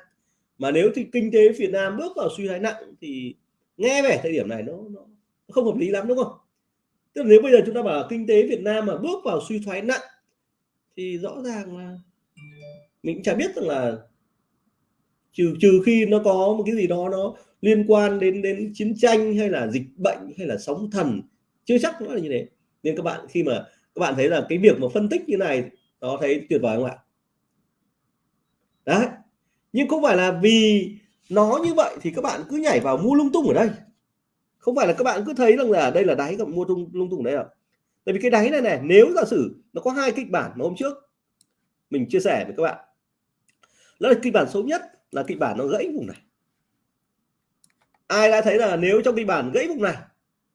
Mà nếu thì kinh tế Việt Nam bước vào suy thoái nặng thì nghe về thời điểm này nó, nó không hợp lý lắm, đúng không? Tức là nếu bây giờ chúng ta bảo kinh tế Việt Nam mà bước vào suy thoái nặng, thì rõ ràng là mình chả biết rằng là trừ trừ khi nó có một cái gì đó nó liên quan đến đến chiến tranh hay là dịch bệnh hay là sóng thần, chưa chắc nó là như thế. Nên các bạn, khi mà các bạn thấy là cái việc mà phân tích như này, nó thấy tuyệt vời không ạ? Đấy. Nhưng không phải là vì nó như vậy thì các bạn cứ nhảy vào mua lung tung ở đây không phải là các bạn cứ thấy rằng là đây là đáy các mua lung lung tung đấy đây ạ. Tại vì cái đáy này này nếu giả sử nó có hai kịch bản mà hôm trước mình chia sẻ với các bạn đó là kịch bản xấu nhất là kịch bản nó gãy vùng này. Ai đã thấy là nếu trong kịch bản gãy vùng này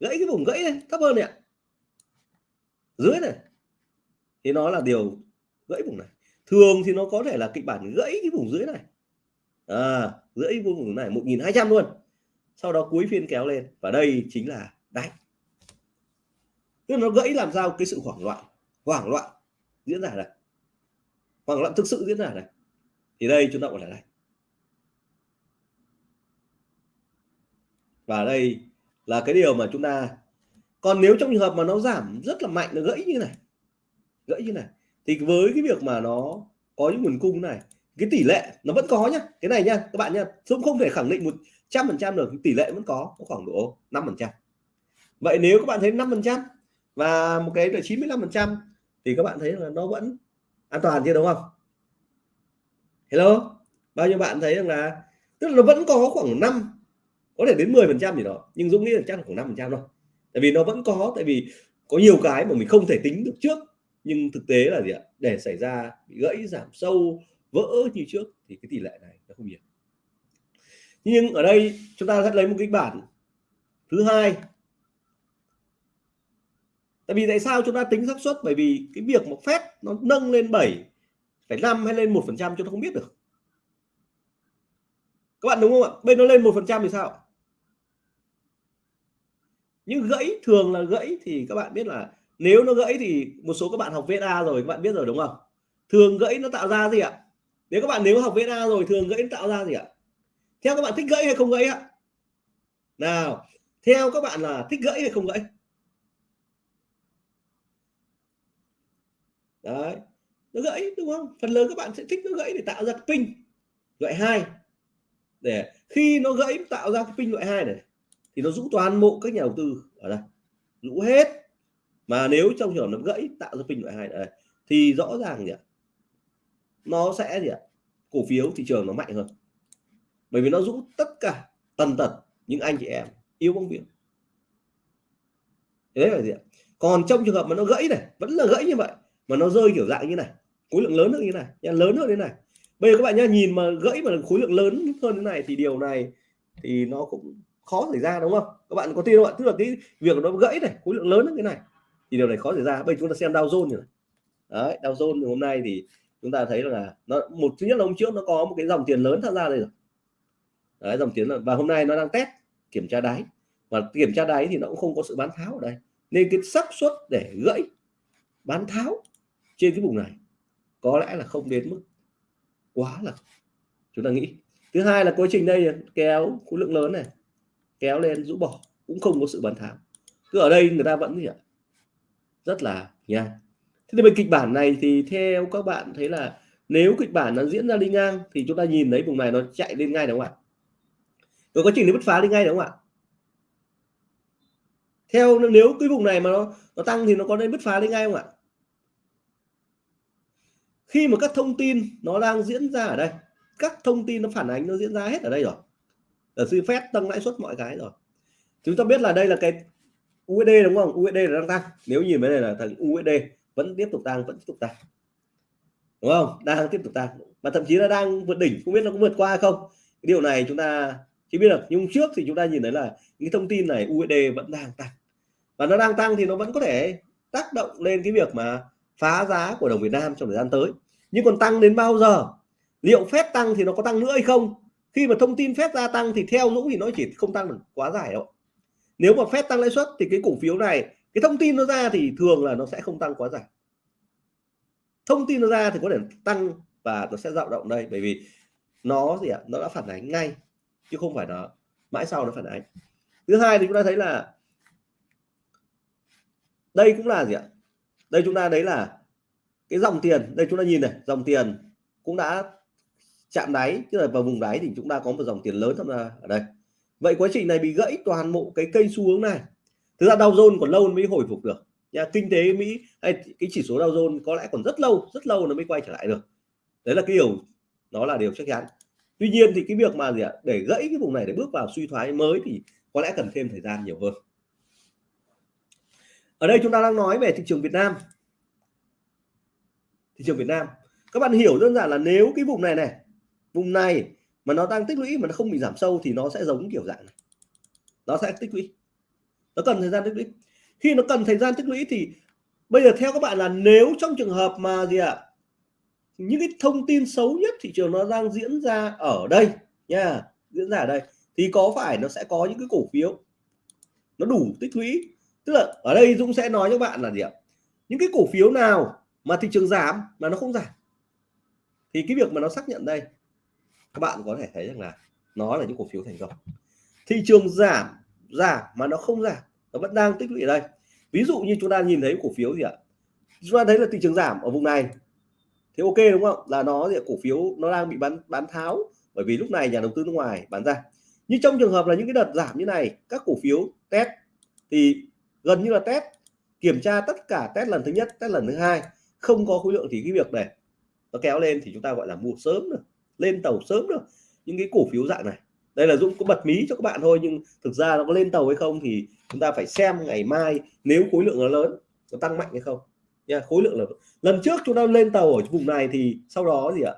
gãy cái vùng gãy này thấp hơn này ạ. Dưới này thì nó là điều gãy vùng này. Thường thì nó có thể là kịch bản gãy cái vùng dưới này. À, gãy vùng này 1.200 luôn sau đó cuối phiên kéo lên và đây chính là đáy. Tức là nó gãy làm sao cái sự hoảng loạn hoảng loạn diễn ra này, hoảng loạn thực sự diễn ra này, thì đây chúng ta gọi là đây và đây là cái điều mà chúng ta còn nếu trong trường hợp mà nó giảm rất là mạnh nó gãy như này gãy như này thì với cái việc mà nó có những nguồn cung này cái tỷ lệ nó vẫn có nhá cái này nhá, các bạn nhá, chúng không thể khẳng định một trăm phần trăm được tỷ lệ vẫn có có khoảng độ 5 phần trăm. Vậy nếu các bạn thấy 5 phần trăm và một cái là 95 phần trăm thì các bạn thấy là nó vẫn an toàn chưa đúng không? Hello? Bao nhiêu bạn thấy rằng là, tức là nó vẫn có khoảng 5 có thể đến 10 phần trăm gì đó, nhưng Dũng nghĩ là chắc là khoảng 5 phần trăm thôi. Tại vì nó vẫn có, tại vì có nhiều cái mà mình không thể tính được trước, nhưng thực tế là gì ạ? Để xảy ra bị gãy, giảm sâu, vỡ như trước thì cái tỷ lệ này nó không nhiều nhưng ở đây chúng ta sẽ lấy một kịch bản thứ hai. Tại vì tại sao chúng ta tính xác suất? Bởi vì cái việc một phép nó nâng lên 7 phải 5 hay lên một phần trăm chúng ta không biết được. Các bạn đúng không ạ? Bên nó lên một phần trăm thì sao? Nhưng gãy, thường là gãy thì các bạn biết là nếu nó gãy thì một số các bạn học VSA rồi, các bạn biết rồi đúng không? Thường gãy nó tạo ra gì ạ? Nếu các bạn nếu học VSA rồi, thường gãy nó tạo ra gì ạ? Theo các bạn thích gãy hay không gãy ạ nào, theo các bạn là thích gãy hay không gãy? Đấy, nó gãy, đúng không? Phần lớn các bạn sẽ thích nó gãy để tạo ra cái pin loại hai. Để khi nó gãy, tạo ra cái pin loại hai này, thì nó rũ toàn bộ các nhà đầu tư ở đây. Rũ hết. Mà nếu trong trường nó gãy, tạo ra pin loại hai này, thì rõ ràng gì ạ? Nó sẽ gì ạ? Cổ phiếu thị trường nó mạnh hơn bởi vì nó rũ tất cả tần tật những anh chị em, yêu bóng biển đấy là gì ạ? Còn trong trường hợp mà nó gãy này, vẫn là gãy như vậy, mà nó rơi kiểu dạng như này, khối lượng lớn hơn như này lớn hơn thế này. Bây giờ các bạn nhá, nhìn mà gãy mà khối lượng lớn hơn thế này thì điều này thì nó cũng khó xảy ra, đúng không? Các bạn có tin không ạ? Tức là cái việc nó gãy này, khối lượng lớn như thế này thì điều này khó xảy ra. Bây giờ chúng ta xem Dow Jones này. Đấy, Dow Jones hôm nay thì chúng ta thấy là nó, một, thứ nhất là hôm trước nó có một cái dòng tiền lớn tham gia đây rồi đấy, dòng tiền và hôm nay nó đang test kiểm tra đáy. Và kiểm tra đáy thì nó cũng không có sự bán tháo ở đây. Nên cái xác suất để gãy bán tháo trên cái vùng này có lẽ là không đến mức quá là chúng ta nghĩ. Thứ hai là quá trình đây kéo khối lượng lớn này kéo lên rũ bỏ cũng không có sự bán tháo. Cứ ở đây người ta vẫn gì ạ? Rất là nhanh thế thì về kịch bản này thì theo các bạn thấy là nếu kịch bản nó diễn ra đi ngang thì chúng ta nhìn thấy vùng này nó chạy lên ngay đúng không ạ? Rồi quá trình nó bứt phá đi ngay đúng không ạ? Theo nếu cái vùng này mà nó nó tăng thì nó có nên bứt phá đi ngay không ạ? Khi mà các thông tin nó đang diễn ra ở đây, các thông tin nó phản ánh nó diễn ra hết ở đây rồi. Ở sư phép tăng lãi suất mọi cái rồi. Chúng ta biết là đây là cái USD đúng không? USD là đang tăng. Nếu nhìn cái này là thằng USD vẫn tiếp tục tăng, vẫn tiếp tục tăng. Đúng không? Đang tiếp tục tăng. Mà thậm chí là đang vượt đỉnh, không biết nó có vượt qua hay không. Cái điều này chúng ta chỉ biết được, nhưng trước thì chúng ta nhìn thấy là những thông tin này USD vẫn đang tăng. Và nó đang tăng thì nó vẫn có thể tác động lên cái việc mà phá giá của đồng Việt Nam trong thời gian tới. Nhưng còn tăng đến bao giờ? Liệu phép tăng thì nó có tăng nữa hay không? Khi mà thông tin phép gia tăng thì theo Dũng thì nó chỉ không tăng được quá dài đâu. Nếu mà phép tăng lãi suất thì cái cổ phiếu này, cái thông tin nó ra thì thường là nó sẽ không tăng quá dài. Thông tin nó ra thì có thể tăng và nó sẽ dao động đây, bởi vì nó gì ạ? Nó đã phản ánh ngay chứ không phải là mãi sau nó phản ánh. Thứ hai thì chúng ta thấy là đây cũng là gì ạ? Đây chúng ta đấy là cái dòng tiền, đây chúng ta nhìn này, dòng tiền cũng đã chạm đáy, tức là vào vùng đáy thì chúng ta có một dòng tiền lớn tham gia ở đây. Vậy quá trình này bị gãy toàn bộ cái cây xu hướng này. Thực ra Dow Jones còn lâu mới hồi phục được. Nhà kinh tế Mỹ hay cái chỉ số Dow Jones có lẽ còn rất lâu rất lâu nó mới quay trở lại được. Đấy là cái điều nó là điều chắc chắn tuy nhiên thì cái việc mà gì ạ để gãy cái vùng này để bước vào suy thoái mới thì có lẽ cần thêm thời gian nhiều hơn. Ở đây chúng ta đang nói về thị trường Việt Nam. Thị trường Việt Nam. Các bạn hiểu đơn giản là nếu cái vùng này này vùng này mà nó đang tích lũy mà nó không bị giảm sâu thì nó sẽ giống kiểu dạng này. Nó sẽ tích lũy. Nó cần thời gian tích lũy. Khi nó cần thời gian tích lũy thì bây giờ theo các bạn là nếu trong trường hợp mà gì ạ à, những cái thông tin xấu nhất thị trường nó đang diễn ra ở đây nha, diễn ra ở đây, thì có phải nó sẽ có những cái cổ phiếu nó đủ tích lũy? Tức là ở đây Dũng sẽ nói cho bạn là gì ạ? Những cái cổ phiếu nào mà thị trường giảm mà nó không giảm? Thì cái việc mà nó xác nhận đây, các bạn có thể thấy rằng là nó là những cổ phiếu thành công. Thị trường giảm giảm mà nó không giảm, nó vẫn đang tích lũy ở đây. Ví dụ như chúng ta nhìn thấy cổ phiếu gì ạ? Chúng ta thấy là thị trường giảm ở vùng này thế ok đúng không? Là nó thì cổ phiếu nó đang bị bán bán tháo. Bởi vì lúc này nhà đầu tư nước ngoài bán ra. Như trong trường hợp là những cái đợt giảm như này, các cổ phiếu test thì gần như là test kiểm tra tất cả test lần thứ nhất test lần thứ hai, không có khối lượng thì cái việc này nó kéo lên thì chúng ta gọi là mua sớm được, lên tàu sớm được những cái cổ phiếu dạng này. Đây là Dũng có bật mí cho các bạn thôi, nhưng thực ra nó có lên tàu hay không thì chúng ta phải xem ngày mai nếu khối lượng nó lớn, nó tăng mạnh hay không nha, khối lượng là lần trước chúng ta lên tàu ở vùng này thì sau đó gì ạ?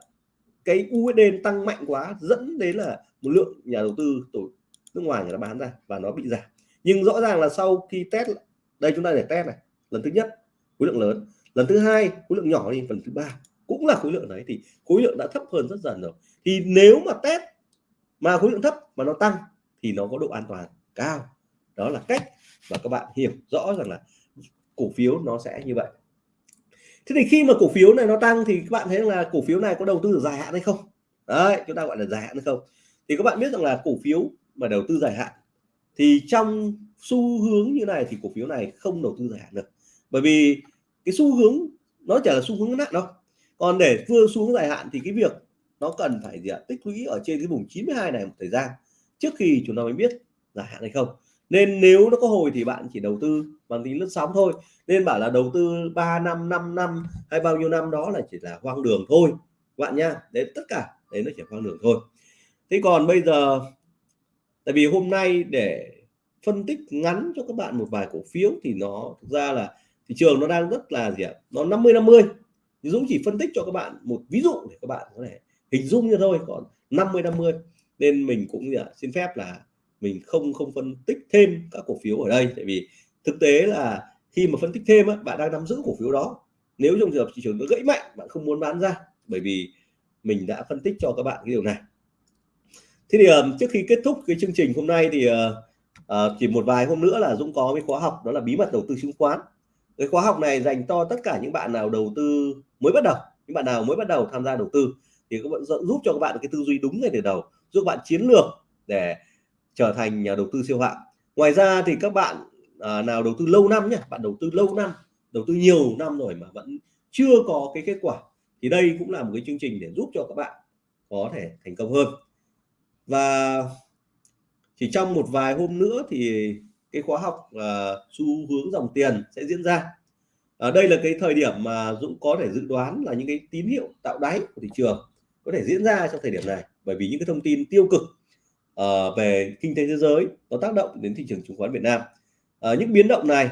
Cái USD tăng mạnh quá, dẫn đến là một lượng nhà đầu tư tổ nước ngoài người ta bán ra và nó bị giảm. Nhưng rõ ràng là sau khi test đây chúng ta để test này, lần thứ nhất, khối lượng lớn. Lần thứ hai, khối lượng nhỏ đi phần thứ ba, cũng là khối lượng đấy thì khối lượng đã thấp hơn rất dần rồi. Thì nếu mà test mà khối lượng thấp mà nó tăng thì nó có độ an toàn cao. Đó là cách và các bạn hiểu rõ rằng là cổ phiếu nó sẽ như vậy thế thì khi mà cổ phiếu này nó tăng thì các bạn thấy là cổ phiếu này có đầu tư dài hạn hay không? Đấy, chúng ta gọi là dài hạn hay không? Thì các bạn biết rằng là cổ phiếu mà đầu tư dài hạn thì trong xu hướng như này thì cổ phiếu này không đầu tư dài hạn được. Bởi vì cái xu hướng, nó chỉ là xu hướng ngắn hạn đâu còn để vừa xuống dài hạn thì cái việc nó cần phải gì ạ? Tích lũy ở trên cái vùng 92 này một thời gian trước khi chúng ta mới biết dài hạn hay không nên nếu nó có hồi thì bạn chỉ đầu tư bằng tính lướt sóng thôi. Nên bảo là đầu tư 3 năm 5 năm hay bao nhiêu năm đó là chỉ là hoang đường thôi, bạn nha đấy, tất cả, đấy nó chỉ hoang đường thôi. Thế còn bây giờ, tại vì hôm nay để phân tích ngắn cho các bạn một vài cổ phiếu thì nó, thực ra là thị trường nó đang rất là gì ạ? Nó 50 50 Dũng chỉ phân tích cho các bạn một ví dụ để các bạn có thể hình dung như thôi, còn 50 50 nên mình cũng gì ạ? Xin phép là mình không không phân tích thêm các cổ phiếu ở đây. Tại vì thực tế là khi mà phân tích thêm á, bạn đang nắm giữ cổ phiếu đó. Nếu trong trường hợp thị trường nó gãy mạnh bạn không muốn bán ra bởi vì mình đã phân tích cho các bạn cái điều này. Thế thì uh, trước khi kết thúc cái chương trình hôm nay thì uh, uh, chỉ một vài hôm nữa là Dũng có cái khóa học đó là bí mật đầu tư chứng khoán. Cái khóa học này dành cho tất cả những bạn nào đầu tư mới bắt đầu những bạn nào mới bắt đầu tham gia đầu tư thì các bạn giúp cho các bạn cái tư duy đúng ngay từ đầu giúp bạn chiến lược để trở thành nhà đầu tư siêu hạng. Ngoài ra thì các bạn à, nào đầu tư lâu năm nhé bạn đầu tư lâu năm đầu tư nhiều năm rồi mà vẫn chưa có cái kết quả thì đây cũng là một cái chương trình để giúp cho các bạn có thể thành công hơn. Và chỉ trong một vài hôm nữa thì cái khóa học à, xu hướng dòng tiền sẽ diễn ra. Ở đây là cái thời điểm mà Dũng có thể dự đoán là những cái tín hiệu tạo đáy của thị trường có thể diễn ra trong thời điểm này bởi vì những cái thông tin tiêu cực uh, về kinh tế thế giới có tác động đến thị trường chứng khoán Việt Nam. Uh, những biến động này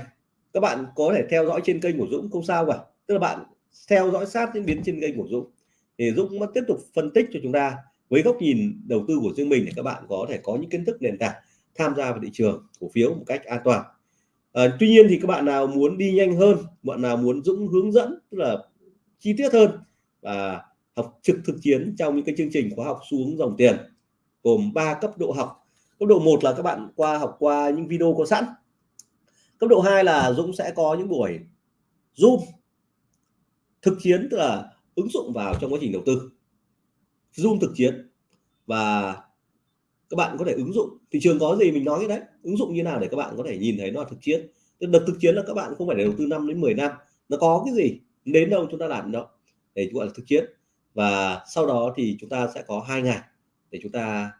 các bạn có thể theo dõi trên kênh của Dũng không sao cả. Tức là bạn theo dõi sát những biến trên kênh của Dũng. Thì Dũng vẫn tiếp tục phân tích cho chúng ta với góc nhìn đầu tư của riêng mình để các bạn có thể có những kiến thức nền tảng tham gia vào thị trường cổ phiếu một cách an toàn. À, tuy nhiên thì các bạn nào muốn đi nhanh hơn bạn nào muốn Dũng hướng dẫn tức là chi tiết hơn và học trực thực chiến trong những cái chương trình khóa học xuống dòng tiền gồm 3 cấp độ học. Cấp độ 1 là các bạn qua học qua những video có sẵn. Cấp độ 2 là Dũng sẽ có những buổi zoom thực chiến, tức là ứng dụng vào trong quá trình đầu tư. Zoom thực chiến và các bạn có thể ứng dụng. Thị trường có gì mình nói đấy. Ứng dụng như nào để các bạn có thể nhìn thấy nó là thực chiến. Đợt thực chiến là các bạn không phải để đầu tư 5 đến 10 năm. Nó có cái gì? Đến đâu chúng ta làm đó để gọi là thực chiến. Và sau đó thì chúng ta sẽ có hai ngày để chúng ta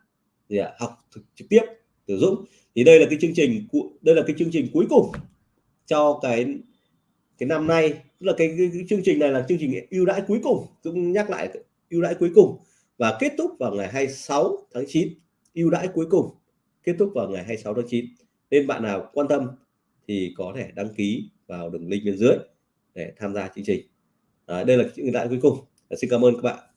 gì ạ, học thực, trực tiếp từ Dũng. Thì đây là cái chương trình đây là cái chương trình cuối cùng cho cái cái năm nay. Tức là cái, cái, cái chương trình này là chương trình ưu đãi cuối cùng. Dũng nhắc lại ưu đãi cuối cùng. Và kết thúc vào ngày 26 tháng 9 ưu đãi cuối cùng kết thúc vào ngày 26 tháng 9 nên bạn nào quan tâm thì có thể đăng ký vào đường link bên dưới để tham gia chương trình. À, đây là những ưu đãi cuối cùng. Xin cảm ơn các bạn.